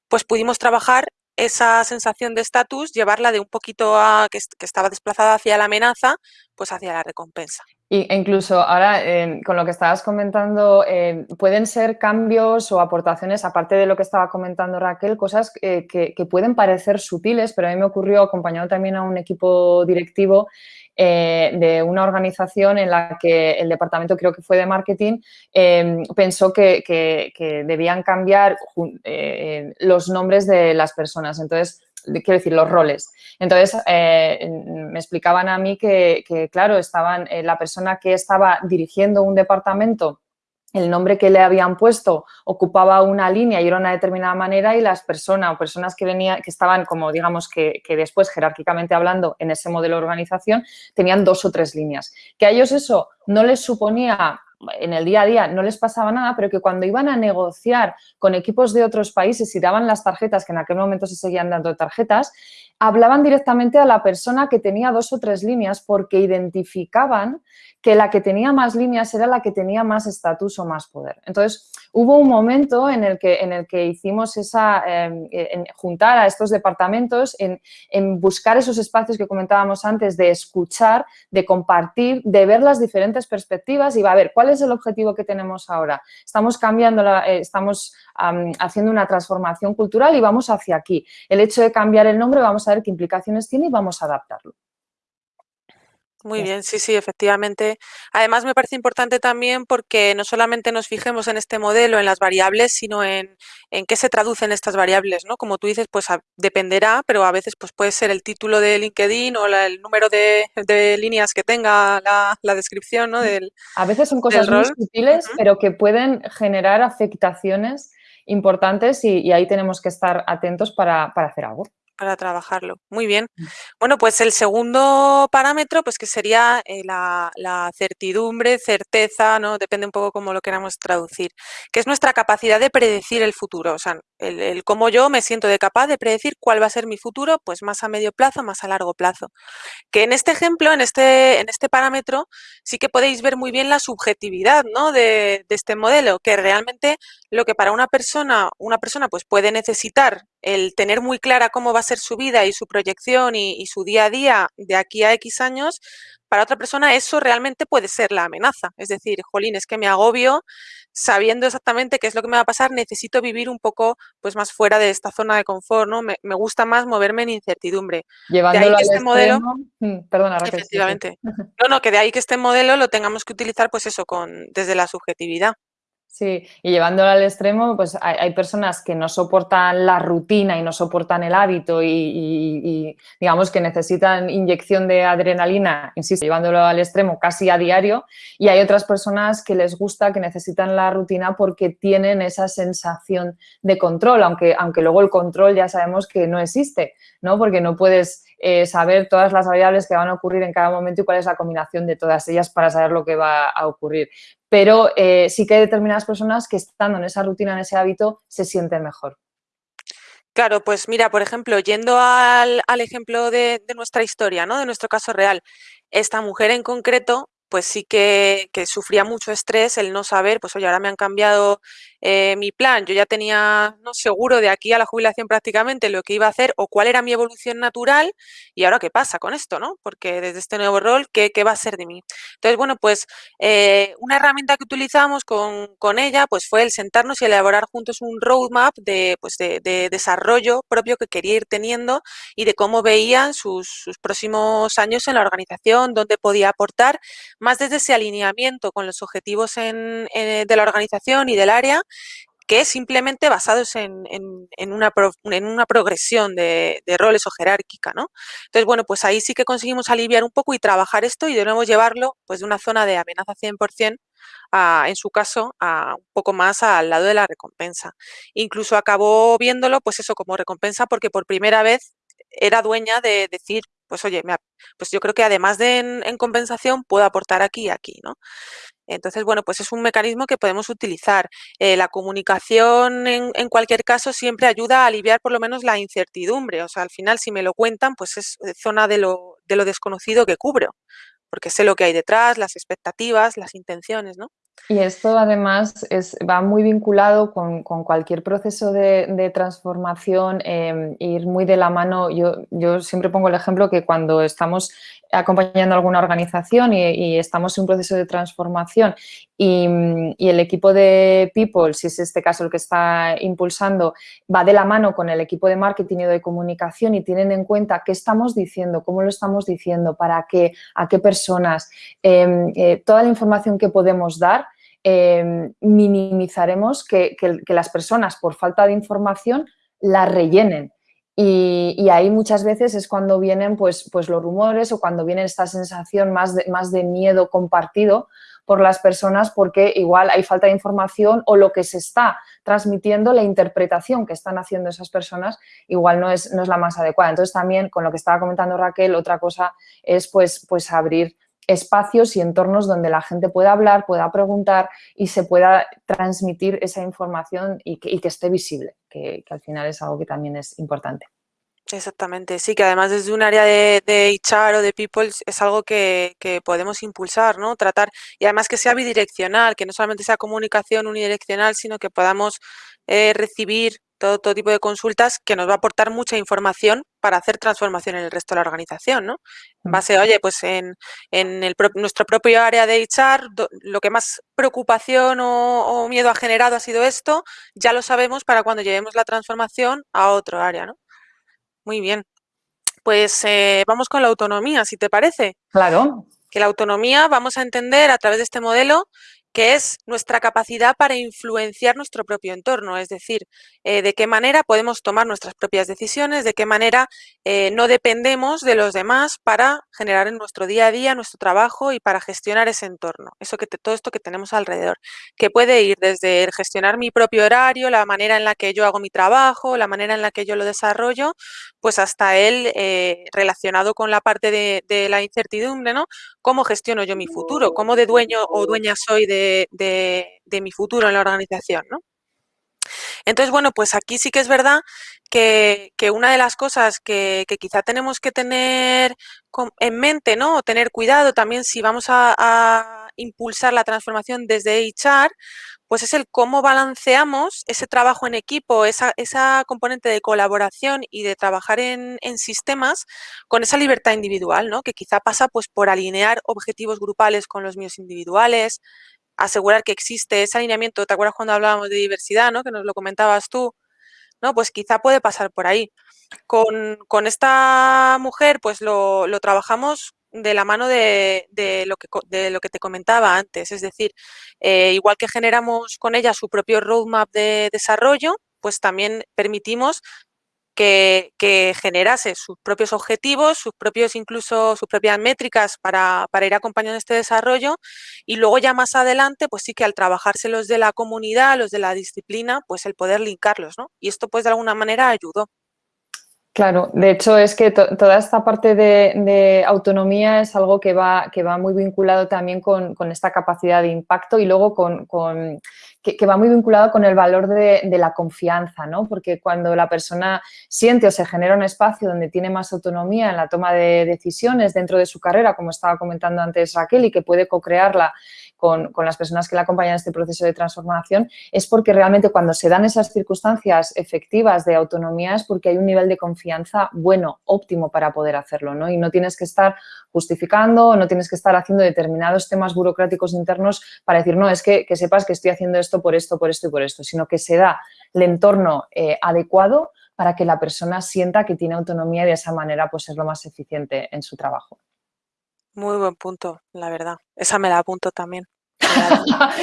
pues pudimos trabajar esa sensación de estatus, llevarla de un poquito a que, estaba desplazada hacia la amenaza, pues hacia la recompensa. Y, e incluso ahora, con lo que estabas comentando, eh, pueden ser cambios o aportaciones, aparte de lo que estaba comentando Raquel, cosas eh, que, que, pueden parecer sutiles, pero a mí me ocurrió, acompañado también a un equipo directivo, eh, de una organización en la que el departamento, creo que fue de marketing, em, pensó que, debían cambiar eh, los nombres de las personas. Entonces, quiero decir, los roles. Entonces, eh, me explicaban a mí que, que claro, estaban, la persona que estaba dirigiendo un departamento el nombre que le habían puesto ocupaba una línea y era una determinada manera y las personas o personas que venían, que estaban como digamos que, después jerárquicamente hablando en ese modelo de organización tenían dos o tres líneas. Que a ellos eso no les suponía en el día a día no les pasaba nada, pero que cuando iban a negociar con equipos de otros países y daban las tarjetas, que en aquel momento se seguían dando tarjetas, hablaban directamente a la persona que tenía dos o tres líneas porque identificaban que la que tenía más líneas era la que tenía más estatus o más poder. Entonces, hubo un momento en el que, en el que hicimos esa, em, juntar a estos departamentos, en, buscar esos espacios que comentábamos antes de escuchar, de compartir, de ver las diferentes perspectivas y va a ver cuál es el objetivo que tenemos ahora. Estamos cambiando, eh, estamos haciendo una transformación cultural y vamos hacia aquí. El hecho de cambiar el nombre, vamos a ver qué implicaciones tiene y vamos a adaptarlo. Muy bien, sí, sí, efectivamente. Además, me parece importante también porque no solamente nos fijemos en este modelo, en las variables, sino en, en qué se traducen estas variables, ¿no? Como tú dices, pues dependerá, pero a veces pues puede ser el título de LinkedIn o el número de, líneas que tenga la, descripción, ¿no? Del, a veces son cosas muy sutiles, pero que pueden generar afectaciones importantes y, ahí tenemos que estar atentos para, para hacer algo para trabajarlo. Muy bien. Mm. Bueno, pues el segundo parámetro, pues que sería eh, la, certidumbre, certeza, ¿no? Depende un poco cómo lo queramos traducir, que es nuestra capacidad de predecir el futuro, o sea, el, el, cómo yo me siento de capaz de predecir cuál va a ser mi futuro, pues más a medio plazo, más a largo plazo. Que en este ejemplo, en este, en este parámetro, sí que podéis ver muy bien la subjetividad, ¿no? De, este modelo, que realmente lo que para una persona, una persona pues puede necesitar el tener muy clara cómo va a ser su vida y su proyección y su día a día de aquí a X años, para otra persona eso realmente puede ser la amenaza. Es decir, jolín, es que me agobio sabiendo exactamente qué es lo que me va a pasar, necesito vivir un poco pues más fuera de esta zona de confort, ¿no? Me, me gusta más moverme en incertidumbre. Llevándolo que al este modelo, mm, perdona, Raquel, efectivamente. (laughs) No, no, que de ahí que este modelo lo tengamos que utilizar pues eso, con, desde la subjetividad. Sí, y llevándolo al extremo, pues hay, personas que no soportan la rutina y no soportan el hábito y, y, y, digamos que necesitan inyección de adrenalina, insisto, llevándolo al extremo casi a diario, y hay otras personas que les gusta, que necesitan la rutina porque tienen esa sensación de control, aunque, aunque luego el control ya sabemos que no existe, ¿no? Porque no puedes eh, saber todas las variables que van a ocurrir en cada momento y cuál es la combinación de todas ellas para saber lo que va a ocurrir. Pero eh, sí que hay determinadas personas que estando en esa rutina, en ese hábito, se sienten mejor. Claro, pues mira, por ejemplo, yendo al, al ejemplo de, de, nuestra historia, ¿no? de nuestro caso real, esta mujer en concreto pues sí que, que, sufría mucho estrés el no saber, pues oye, ahora me han cambiado eh, mi plan, yo ya tenía no seguro de aquí a la jubilación prácticamente lo que iba a hacer o cuál era mi evolución natural y ahora qué pasa con esto, ¿no? Porque desde este nuevo rol, ¿qué, qué va a ser de mí? Entonces, bueno, pues eh, una herramienta que utilizamos con, con, ella pues fue el sentarnos y elaborar juntos un roadmap de, pues de, de desarrollo propio que quería ir teniendo y de cómo veían sus, sus próximos años en la organización, dónde podía aportar más desde ese alineamiento con los objetivos en, en, de la organización y del área, que simplemente basados en, en, una, en una, progresión de, de, roles o jerárquica, ¿no? Entonces, bueno, pues ahí sí que conseguimos aliviar un poco y trabajar esto y de nuevo llevarlo pues de una zona de amenaza 100% a, en su caso, a un poco más al lado de la recompensa. Incluso acabó viéndolo, pues eso, como recompensa porque por primera vez era dueña de decir, pues oye, pues yo creo que además de en, en, compensación puedo aportar aquí y aquí, ¿no? Entonces, bueno, pues es un mecanismo que podemos utilizar. Eh, la comunicación, en, en, cualquier caso, siempre ayuda a aliviar por lo menos la incertidumbre. O sea, al final, si me lo cuentan, pues es zona de lo, de lo desconocido que cubro, porque sé lo que hay detrás, las expectativas, las intenciones, ¿no? Y esto además es, va muy vinculado con, con cualquier proceso de, de transformación, eh, ir muy de la mano. Yo, yo, siempre pongo el ejemplo que cuando estamos acompañando a alguna organización y estamos en un proceso de transformación y, y, el equipo de People, si es este caso el que está impulsando, va de la mano con el equipo de marketing y de comunicación y tienen en cuenta qué estamos diciendo, cómo lo estamos diciendo, para qué, a qué personas, eh, eh, toda la información que podemos dar, eh, minimizaremos que, que, que, las personas, por falta de información, la rellenen. Y, y, ahí muchas veces es cuando vienen pues, pues los rumores o cuando viene esta sensación más de, más de miedo compartido por las personas porque igual hay falta de información o lo que se está transmitiendo, la interpretación que están haciendo esas personas igual no es, no es la más adecuada. Entonces también con lo que estaba comentando Raquel, otra cosa es pues, pues abrir espacios y entornos donde la gente pueda hablar, pueda preguntar y se pueda transmitir esa información y que, esté visible, que, al final es algo que también es importante. Exactamente, sí, que además desde un área de, de HR o de People es algo que, que, podemos impulsar, ¿no? Tratar, y además que sea bidireccional, que no solamente sea comunicación unidireccional, sino que podamos eh, recibir todo, todo, tipo de consultas que nos va a aportar mucha información para hacer transformación en el resto de la organización, ¿no? En base, oye, pues en, en el, nuestro propio área de HR, lo que más preocupación o, o, miedo ha generado ha sido esto, ya lo sabemos para cuando llevemos la transformación a otro área, ¿no? Muy bien. Pues eh, vamos con la autonomía, si te parece. Claro. Que la autonomía vamos a entender a través de este modelo que es nuestra capacidad para influenciar nuestro propio entorno, es decir, eh, de qué manera podemos tomar nuestras propias decisiones, de qué manera eh, no dependemos de los demás para generar en nuestro día a día nuestro trabajo y para gestionar ese entorno, eso que te, todo esto que tenemos alrededor, que puede ir desde gestionar mi propio horario, la manera en la que yo hago mi trabajo, la manera en la que yo lo desarrollo, pues hasta el eh, relacionado con la parte de, de la incertidumbre, ¿no? ¿Cómo gestiono yo mi futuro? ¿Cómo de dueño o dueña soy de de, de, mi futuro en la organización, ¿no? Entonces, bueno, pues aquí sí que es verdad que, que una de las cosas que, que, quizá tenemos que tener en mente, ¿no? O tener cuidado también si vamos a, a impulsar la transformación desde HR, pues es el cómo balanceamos ese trabajo en equipo, esa, esa componente de colaboración y de trabajar en, en, sistemas con esa libertad individual, ¿no? Que quizá pasa pues por alinear objetivos grupales con los míos individuales, asegurar que existe ese alineamiento. ¿Te acuerdas cuando hablábamos de diversidad, ¿no? Que nos lo comentabas tú. ¿no? Pues quizá puede pasar por ahí. Con, con esta mujer, pues lo, lo trabajamos de la mano de, de, lo que, de, lo que, te comentaba antes. Es decir, eh, igual que generamos con ella su propio roadmap de desarrollo, pues también permitimos que, generase sus propios objetivos, sus propios incluso sus propias métricas para, ir acompañando este desarrollo y luego ya más adelante pues sí que al trabajarse los de la comunidad, los de la disciplina, pues el poder linkarlos, ¿no? Y esto pues de alguna manera ayudó. Claro, de hecho es que to toda esta parte de, autonomía es algo que va, que va muy vinculado también con, esta capacidad de impacto y luego con que, va muy vinculado con el valor de, de, la confianza, ¿no? Porque cuando la persona siente o se genera un espacio donde tiene más autonomía en la toma de decisiones dentro de su carrera, como estaba comentando antes Raquel, y que puede co-crearla con, las personas que la acompañan en este proceso de transformación, es porque realmente cuando se dan esas circunstancias efectivas de autonomía es porque hay un nivel de confianza bueno, óptimo para poder hacerlo, ¿no? Y no tienes que estar justificando, no tienes que estar haciendo determinados temas burocráticos internos para decir, no, es que, que sepas que estoy haciendo esto por esto, por esto y por esto, sino que se da el entorno eh, adecuado para que la persona sienta que tiene autonomía y de esa manera pues es lo más eficiente en su trabajo. Muy buen punto, la verdad. Esa me la apunto también.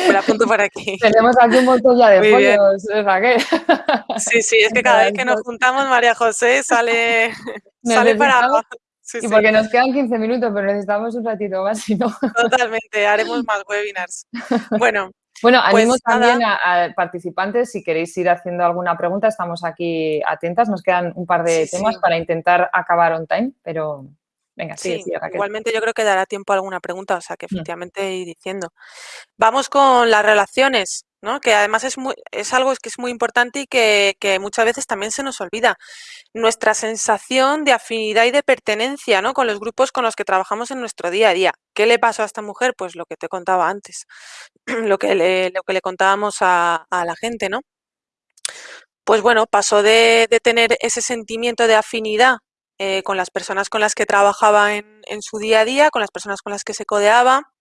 Me la apunto por aquí. (laughs) Tenemos aquí un montón ya de folios, Raquel. (laughs) Sí, sí, es que cada vez que nos juntamos, María José sale, (laughs) sale para Sí, y porque sí. nos quedan 15 minutos, pero necesitamos un ratito más, si no. Totalmente, haremos más webinars. Bueno, bueno, animo pues también a, a, participantes, si queréis ir haciendo alguna pregunta, estamos aquí atentas, nos quedan un par de sí, temas para intentar acabar on time, pero... Venga, sí, igualmente yo creo que dará tiempo a alguna pregunta, o sea que efectivamente mm. ir diciendo. Vamos con las relaciones, ¿no? Que además es, muy, es algo que es muy importante y que, que, muchas veces también se nos olvida. Nuestra sensación de afinidad y de pertenencia, ¿no? Con los grupos con los que trabajamos en nuestro día a día. ¿Qué le pasó a esta mujer? Pues lo que te contaba antes, (clears throat) lo que le, lo que le contábamos a, a la gente, ¿no? Pues bueno, pasó de, de tener ese sentimiento de afinidad eh, con las personas con las que trabajaba en, en, su día a día, con las personas con las que se codeaba,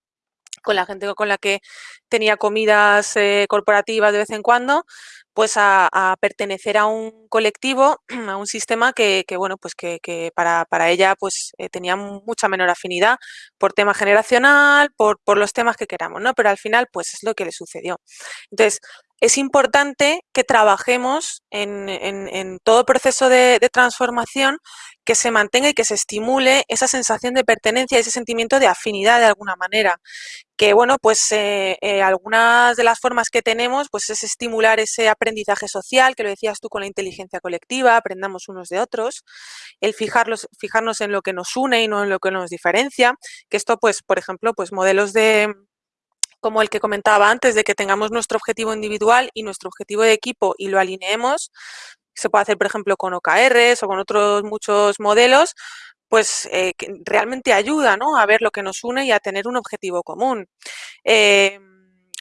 con la gente con la que tenía comidas eh, corporativas de vez en cuando, pues a, pertenecer a un colectivo, (clears throat) a un sistema que, bueno, pues que, que, para, para ella pues eh, tenía mucha menor afinidad por tema generacional, por, por los temas que queramos, ¿no? Pero al final pues es lo que le sucedió. Entonces, es importante que trabajemos en, en, en todo proceso de, de, transformación que se mantenga y que se estimule esa sensación de pertenencia, ese sentimiento de afinidad de alguna manera. Que bueno, pues eh, eh, algunas de las formas que tenemos pues es estimular ese aprendizaje social, que lo decías tú con la inteligencia colectiva, aprendamos unos de otros, el fijarlos, fijarnos en lo que nos une y no en lo que nos diferencia, que esto pues, por ejemplo, pues modelos de como el que comentaba antes, de que tengamos nuestro objetivo individual y nuestro objetivo de equipo y lo alineemos, se puede hacer, por ejemplo, con OKRs o con otros muchos modelos, pues eh, realmente ayuda ¿no? a ver lo que nos une y a tener un objetivo común. Eh,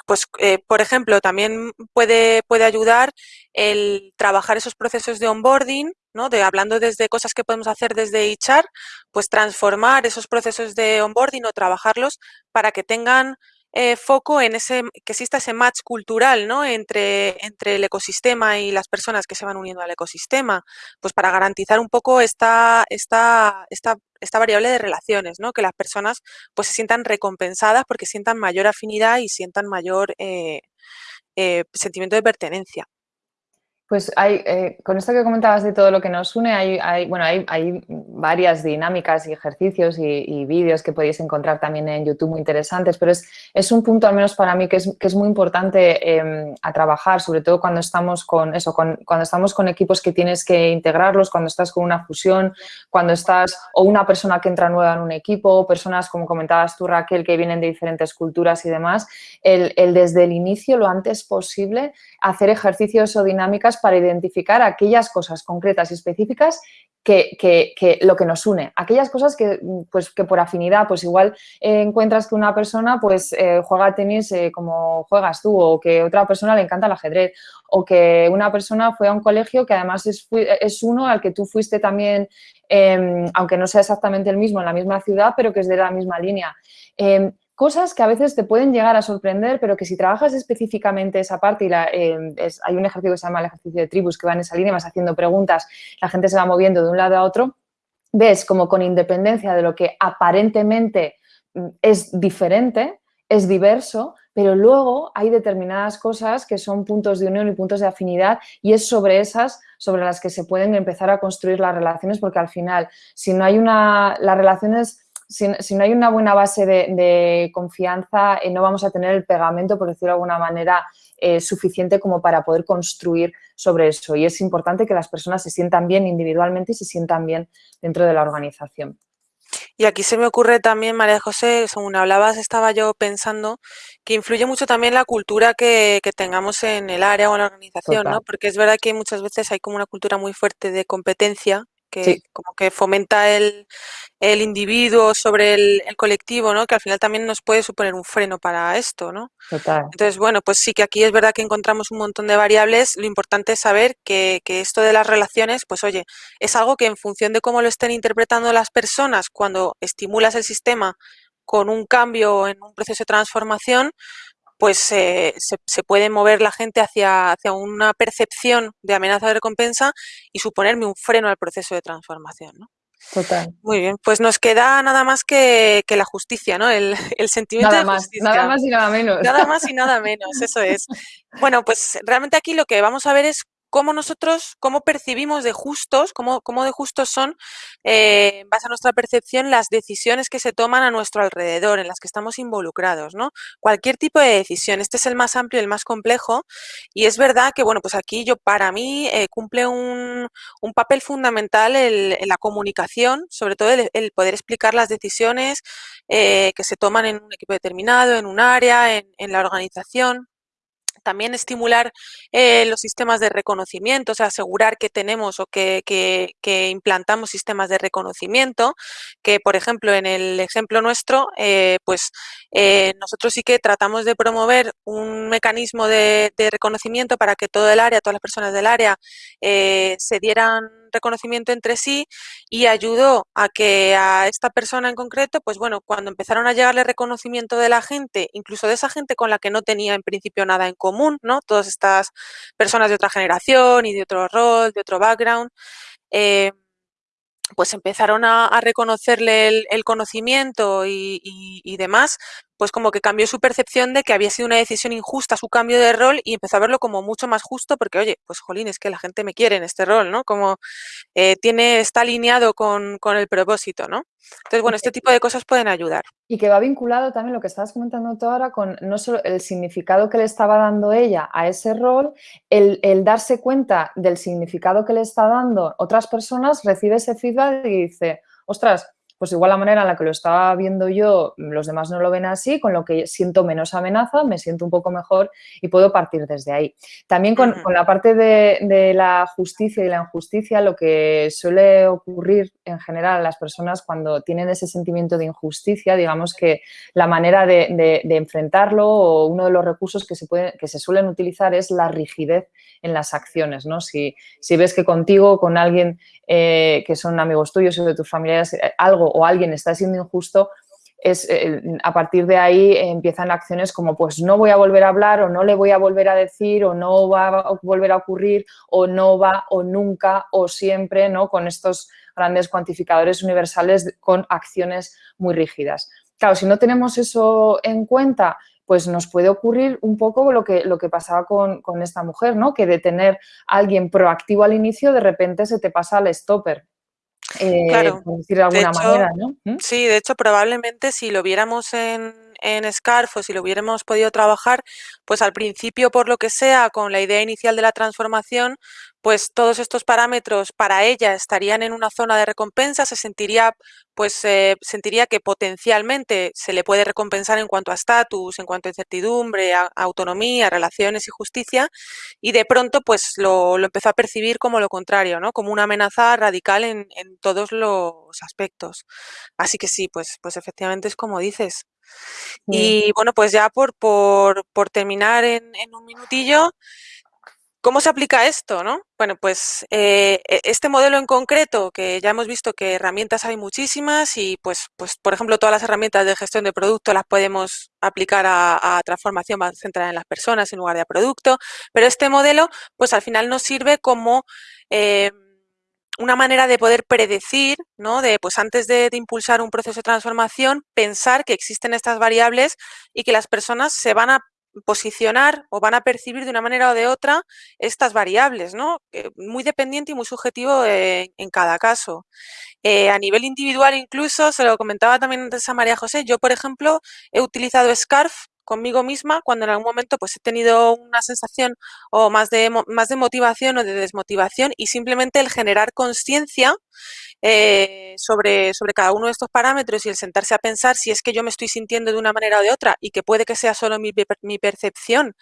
pues, eh, por ejemplo, también puede, puede ayudar el trabajar esos procesos de onboarding, ¿no? De, hablando desde cosas que podemos hacer desde HR, pues transformar esos procesos de onboarding o trabajarlos para que tengan eh, foco en ese, que exista ese match cultural, ¿no? Entre, entre el ecosistema y las personas que se van uniendo al ecosistema, pues para garantizar un poco esta, esta, esta, esta variable de relaciones, ¿no? Que las personas pues se sientan recompensadas porque sientan mayor afinidad y sientan mayor eh, eh, sentimiento de pertenencia. Pues hay, eh, con esto que comentabas de todo lo que nos une, hay, hay bueno, hay, varias dinámicas y ejercicios y, y, vídeos que podéis encontrar también en YouTube muy interesantes, pero es, es un punto, al menos para mí, que es, que es muy importante eh, a trabajar, sobre todo cuando estamos con eso, con, cuando estamos con equipos que tienes que integrarlos, cuando estás con una fusión, cuando estás, o una persona que entra nueva en un equipo, personas, como comentabas tú, Raquel, que vienen de diferentes culturas y demás, el, el desde el inicio, lo antes posible, hacer ejercicios o dinámicas para identificar aquellas cosas concretas y específicas que, lo que nos une. Aquellas cosas que, pues, que por afinidad, pues igual eh, encuentras que una persona pues eh, juega tenis eh, como juegas tú o que otra persona le encanta el ajedrez o que una persona fue a un colegio que además es, es uno al que tú fuiste también, em, aunque no sea exactamente el mismo, en la misma ciudad, pero que es de la misma línea. Cosas que a veces te pueden llegar a sorprender, pero que si trabajas específicamente esa parte, y eh, hay un ejercicio que se llama el ejercicio de tribus, que va en esa línea, vas haciendo preguntas, la gente se va moviendo de un lado a otro, ves como con independencia de lo que aparentemente mm, es diferente, es diverso, pero luego hay determinadas cosas que son puntos de unión y puntos de afinidad y es sobre esas sobre las que se pueden empezar a construir las relaciones porque al final, si no hay una, las relaciones si, no hay una buena base de, confianza, eh, no vamos a tener el pegamento, por decirlo de alguna manera, eh, suficiente como para poder construir sobre eso. Y es importante que las personas se sientan bien individualmente y se sientan bien dentro de la organización. Y aquí se me ocurre también, María José, según hablabas, estaba yo pensando que influye mucho también la cultura que, tengamos en el área o en la organización, ¿no? Porque es verdad que muchas veces hay como una cultura muy fuerte de competencia que como que fomenta el, individuo sobre el, colectivo, ¿no? Que al final también nos puede suponer un freno para esto, ¿no? Total. Entonces, bueno, pues sí que aquí es verdad que encontramos un montón de variables. Lo importante es saber que, que esto de las relaciones, pues oye, es algo que en función de cómo lo estén interpretando las personas cuando estimulas el sistema con un cambio en un proceso de transformación, pues se, se, puede mover la gente hacia, hacia una percepción de amenaza de recompensa y suponerme un freno al proceso de transformación. ¿no? Total. Muy bien, pues nos queda nada más que, la justicia, ¿no? El, sentimiento nada de justicia. Más, nada más y nada menos. Nada más y nada menos, eso es. Bueno, pues realmente aquí lo que vamos a ver es cómo nosotros, cómo percibimos de justos, cómo, cómo de justos son, eh, en base a nuestra percepción, las decisiones que se toman a nuestro alrededor, en las que estamos involucrados, ¿no? Cualquier tipo de decisión. Este es el más amplio el más complejo. Y es verdad que, bueno, pues aquí yo, para mí, eh, cumple un, un, papel fundamental en la comunicación, sobre todo el, poder explicar las decisiones eh, que se toman en un equipo determinado, en un área, en, en la organización también estimular eh, los sistemas de reconocimiento, o sea, asegurar que tenemos o que, implantamos sistemas de reconocimiento, que por ejemplo en el ejemplo nuestro, eh, pues eh, nosotros sí que tratamos de promover un mecanismo de, de, reconocimiento para que todo el área, todas las personas del área se dieran reconocimiento entre sí y ayudó a que a esta persona en concreto, pues bueno, cuando empezaron a llegarle reconocimiento de la gente, incluso de esa gente con la que no tenía en principio nada en común, ¿no? Todas estas personas de otra generación y de otro rol, de otro background, eh, pues empezaron a, reconocerle el, conocimiento y, demás, pues como que cambió su percepción de que había sido una decisión injusta su cambio de rol y empezó a verlo como mucho más justo porque, oye, pues jolín, es que la gente me quiere en este rol, ¿no? Como eh, tiene, está alineado con, con el propósito, ¿no? Entonces, bueno, este tipo de cosas pueden ayudar. Y que va vinculado también lo que estabas comentando tú ahora con no solo el significado que le estaba dando ella a ese rol, el, el darse cuenta del significado que le está dando otras personas, recibe ese feedback y dice, ostras, pues igual la manera en la que lo estaba viendo yo, los demás no lo ven así, con lo que siento menos amenaza, me siento un poco mejor y puedo partir desde ahí. También con, la parte de, la justicia y la injusticia, lo que suele ocurrir en general las personas cuando tienen ese sentimiento de injusticia, digamos que la manera de, enfrentarlo o uno de los recursos que se, que se suelen utilizar es la rigidez en las acciones, ¿no? Si, si ves que contigo, con alguien eh, que son amigos tuyos o de tus familiares, eh, algo o alguien está siendo injusto, es, eh, a partir de ahí empiezan acciones como pues no voy a volver a hablar o no le voy a volver a decir o no va a volver a ocurrir o no va o nunca o siempre, ¿no? Con estos grandes cuantificadores universales con acciones muy rígidas. Claro, si no tenemos eso en cuenta, pues nos puede ocurrir un poco lo que, lo que pasaba con, esta mujer, ¿no? Que de tener a alguien proactivo al inicio, de repente se te pasa al stopper. Eh, claro. Por decir de alguna manera, ¿no? ¿Mm? Sí, de hecho, probablemente si lo viéramos en, en Scarf o si lo hubiéramos podido trabajar, pues al principio, por lo que sea, con la idea inicial de la transformación, pues todos estos parámetros para ella estarían en una zona de recompensa, se sentiría, pues, eh, sentiría que potencialmente se le puede recompensar en cuanto a estatus, en cuanto a incertidumbre, a, autonomía, relaciones y justicia, y de pronto, pues, lo, empezó a percibir como lo contrario, ¿no? Como una amenaza radical en, todos los aspectos. Así que sí, pues, pues efectivamente es como dices. Y bueno, pues ya por, por, terminar en, en un minutillo, ¿Cómo se aplica esto? ¿no? Bueno, pues eh, e, este modelo en concreto, que ya hemos visto que herramientas hay muchísimas y pues, pues por ejemplo, todas las herramientas de gestión de producto las podemos aplicar a, transformación más centrada en las personas en lugar de a producto, pero este modelo pues al final nos sirve como eh, una manera de poder predecir, ¿no? de pues antes de impulsar un proceso de transformación, pensar que existen estas variables y que las personas se van a posicionar o van a percibir de una manera o de otra estas variables, ¿no? muy dependiente y muy subjetivo en cada caso. Eh, a nivel individual incluso, se lo comentaba también antes a María José, yo por ejemplo he utilizado SCARF conmigo misma cuando en algún momento pues he tenido una sensación o más de, más de motivación o de desmotivación y simplemente el generar conciencia eh, sobre, sobre cada uno de estos parámetros y el sentarse a pensar si es que yo me estoy sintiendo de una manera o de otra y que puede que sea solo mi, mi percepción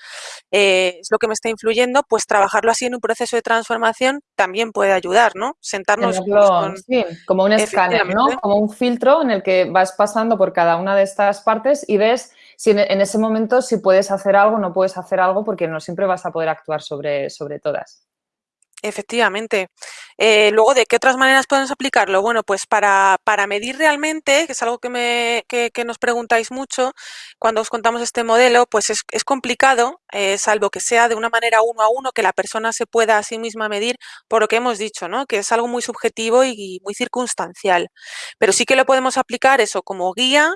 eh, es lo que me está influyendo, pues trabajarlo así en un proceso de transformación también puede ayudar, ¿no? Sentarnos como un escáner, ¿no? Como un filtro en el que vas pasando por cada una de estas partes y ves si en ese momento si puedes hacer algo no puedes hacer algo porque no siempre vas a poder actuar sobre, sobre todas. Efectivamente. Eh, luego, ¿de qué otras maneras podemos aplicarlo? Bueno, pues para, para medir realmente, que es algo que, me, que, nos preguntáis mucho cuando os contamos este modelo, pues es, es complicado, eh, salvo que sea de una manera uno a uno, que la persona se pueda a sí misma medir por lo que hemos dicho, ¿no? que es algo muy subjetivo y muy circunstancial. Pero sí que lo podemos aplicar eso como guía,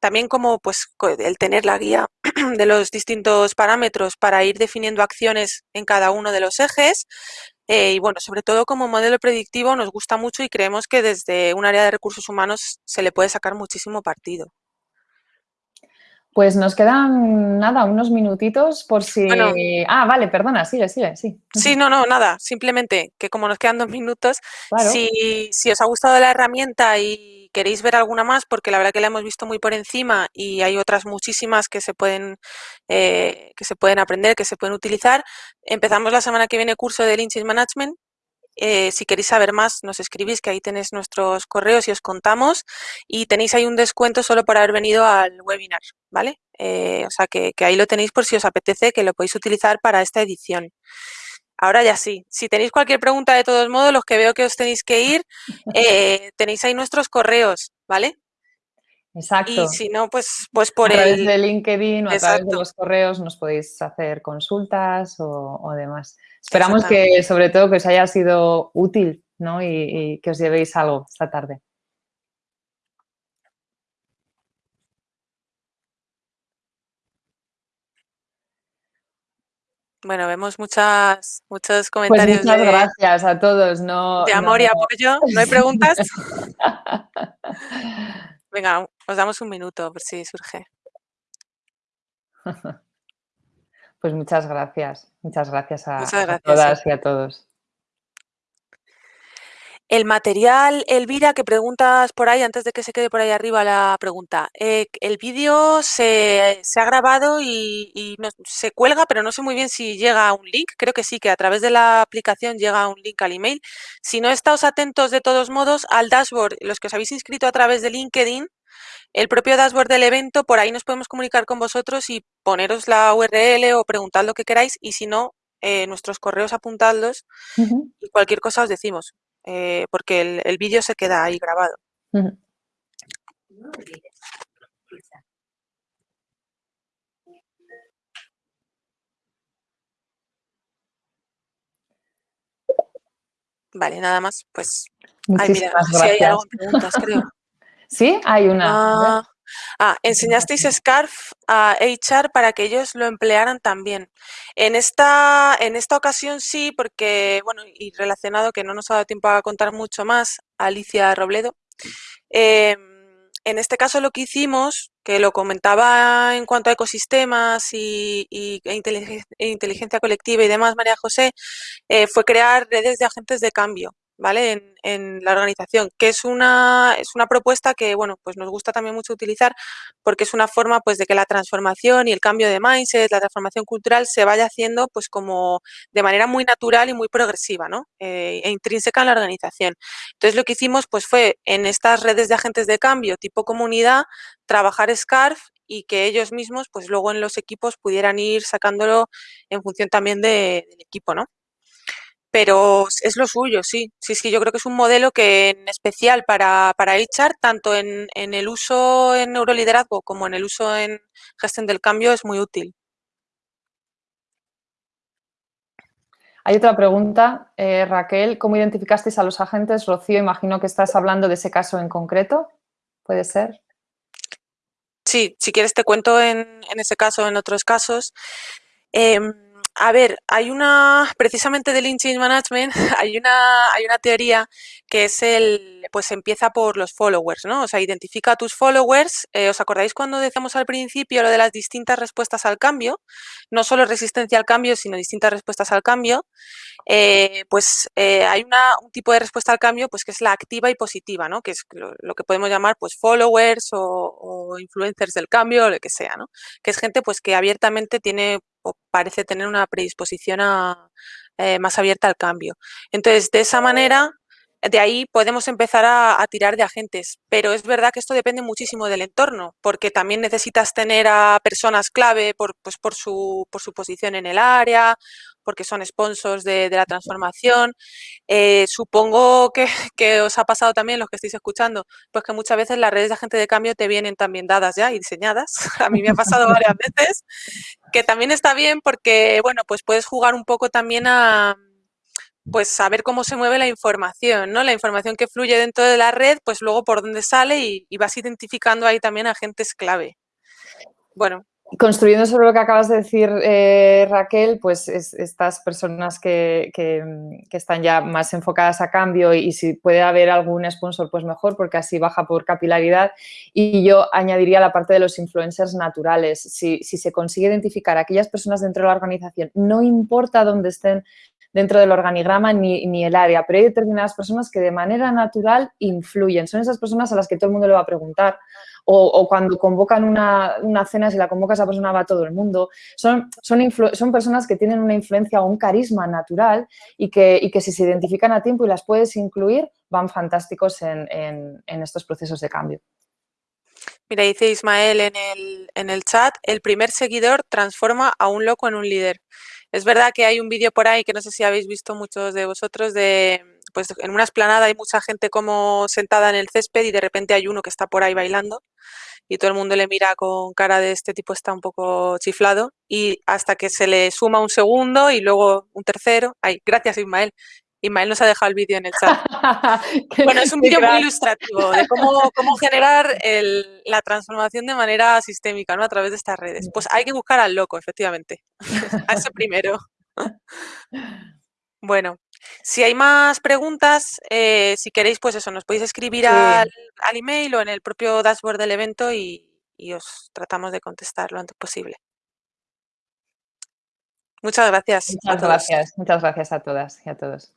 también como pues, el tener la guía (clears throat) de los distintos parámetros para ir definiendo acciones en cada uno de los ejes, eh, y bueno, sobre todo como modelo predictivo nos gusta mucho y creemos que desde un área de recursos humanos se le puede sacar muchísimo partido. Pues nos quedan, nada, unos minutitos por si... ah, vale, perdona, sigue, sigue, sí. Sí, no, no, nada, simplemente que como nos quedan dos minutos, si, si os ha gustado la herramienta y queréis ver alguna más, porque la verdad que la hemos visto muy por encima y hay otras muchísimas que se pueden, eh, que se pueden aprender, que se pueden utilizar, empezamos la semana que viene curso de Lynch Management eh, si queréis saber más, nos escribís, que ahí tenéis nuestros correos y os contamos. Y tenéis ahí un descuento solo por haber venido al webinar, ¿vale? Eh, o sea, que, ahí lo tenéis por si os apetece, que lo podéis utilizar para esta edición. Ahora ya sí. Si tenéis cualquier pregunta, de todos modos, los que veo que os tenéis que ir, eh, tenéis ahí nuestros correos, ¿vale? Exacto. Y si no, pues, pues por a través de LinkedIn o a través de los correos nos podéis hacer consultas o, demás. Esperamos que, sobre todo, que os haya sido útil ¿no? y, que os llevéis algo esta tarde. Bueno, vemos muchas, muchos Pues comentarios muchas gracias a todos. No, de amor y apoyo. ¿No hay preguntas? (laughs) Venga, os damos un minuto por si surge. (laughs) Pues muchas gracias. Muchas gracias a, todas y a todos. El material, Elvira, que preguntas por ahí, antes de que se quede por ahí arriba la pregunta. Eh, el vídeo se, ha grabado y, se cuelga, pero no sé muy bien si llega a un link. Creo que sí, que a través de la aplicación llega un link al email. Si no, estáos atentos de todos modos al dashboard. Los que os habéis inscrito a través de LinkedIn, el propio dashboard del evento, por ahí nos podemos comunicar con vosotros y poneros la URL o preguntad lo que queráis y si no, eh, nuestros correos apuntadlos y cualquier cosa os decimos, eh, porque el, vídeo se queda ahí grabado. Vale, nada más, pues... Ay, mira, si hay preguntas, creo. (laughs) ¿Sí? Hay una. Ah, ah, enseñasteis Scarf a HR para que ellos lo emplearan también. En esta, en esta ocasión sí, porque, bueno, y relacionado, que no nos ha dado tiempo a contar mucho más, Alicia Robledo, em, en este caso lo que hicimos, que lo comentaba en cuanto a ecosistemas y, e, e inteligencia, colectiva y demás, María José, eh, fue crear redes de agentes de cambio. ¿Vale? En, la organización, que es una, es una propuesta que, bueno, pues nos gusta también mucho utilizar porque es una forma, pues, de que la transformación y el cambio de mindset, la transformación cultural se vaya haciendo, pues, como de manera muy natural y muy progresiva, ¿no? Eh, e intrínseca en la organización. Entonces, lo que hicimos, pues, fue en estas redes de agentes de cambio tipo comunidad, trabajar SCARF y que ellos mismos, pues, luego en los equipos pudieran ir sacándolo en función también del equipo, ¿no? Pero es lo suyo, sí. Sí, sí, yo creo que es un modelo que en especial para, para HR, tanto en, el uso en neuroliderazgo como en el uso en gestión del cambio, es muy útil. Hay otra pregunta, eh, Raquel, ¿cómo identificasteis a los agentes? Rocío, imagino que estás hablando de ese caso en concreto, ¿puede ser? Sí, si quieres te cuento en, en ese caso o en otros casos. Em, a ver, hay una, precisamente del Change Management, (laughs) hay una, hay una teoría que es el, pues empieza por los followers, ¿no? O sea, identifica a tus followers. Eh, ¿Os acordáis cuando decíamos al principio lo de las distintas respuestas al cambio? No solo resistencia al cambio, sino distintas respuestas al cambio. Eh, pues eh, hay un tipo de respuesta al cambio pues que es la activa y positiva, ¿no? Que es lo, que podemos llamar pues followers o, o, influencers del cambio o lo que sea, ¿no? Que es gente pues que abiertamente tiene parece tener una predisposición eh, más abierta al cambio. Entonces, de esa manera, de ahí podemos empezar a, tirar de agentes, pero es verdad que esto depende muchísimo del entorno, porque también necesitas tener a personas clave pues por su posición en el área, porque son sponsors de, la transformación. Eh, supongo que, (laughs) que, os ha pasado también, los que estáis escuchando, pues que muchas veces las redes de agente de cambio te vienen también dadas ya y diseñadas. (laughs) A mí me ha pasado varias (laughs) veces, que también está bien porque, bueno, pues puedes jugar un poco también a pues saber cómo se mueve la información, ¿no? La información que fluye dentro de la red, pues luego por dónde sale y, vas identificando ahí también agentes clave. Bueno. Construyendo sobre lo que acabas de decir, eh, Raquel, pues estas personas que, están ya más enfocadas a cambio y, si puede haber algún sponsor, pues mejor, porque así baja por capilaridad. Y yo añadiría la parte de los influencers naturales. Si, si se consigue identificar a aquellas personas dentro de la organización, no importa dónde estén dentro del organigrama ni, el área, pero hay determinadas personas que de manera natural influyen. Son esas personas a las que todo el mundo le va a preguntar. O, cuando convocan una, cena, si la convoca esa persona va a todo el mundo. Son, son, son personas que tienen una influencia o un carisma natural y que, que si se identifican a tiempo y las puedes incluir, van fantásticos en, en estos procesos de cambio. Mira, dice Ismael en el, en el chat, el primer seguidor transforma a un loco en un líder. Es verdad que hay un vídeo por ahí que no sé si habéis visto muchos de vosotros de, pues en una esplanada hay mucha gente como sentada en el césped y de repente hay uno que está por ahí bailando y todo el mundo le mira con cara de este tipo está un poco chiflado y hasta que se le suma un segundo y luego un tercero. Ay, gracias Ismael. Ismael nos ha dejado el vídeo en el chat. (laughs) bueno, es un vídeo muy ilustrativo de (laughs) cómo, cómo generar la transformación de manera sistémica ¿no? a través de estas redes. Pues hay que buscar al loco, efectivamente, (laughs) a ese primero. bueno, si hay más preguntas, eh, si queréis, pues eso, nos podéis escribir al, email o en el propio dashboard del evento y, y os tratamos de contestar lo antes posible. Muchas gracias. Muchas gracias, muchas gracias a todas y a todos.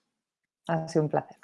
Ha sido un placer.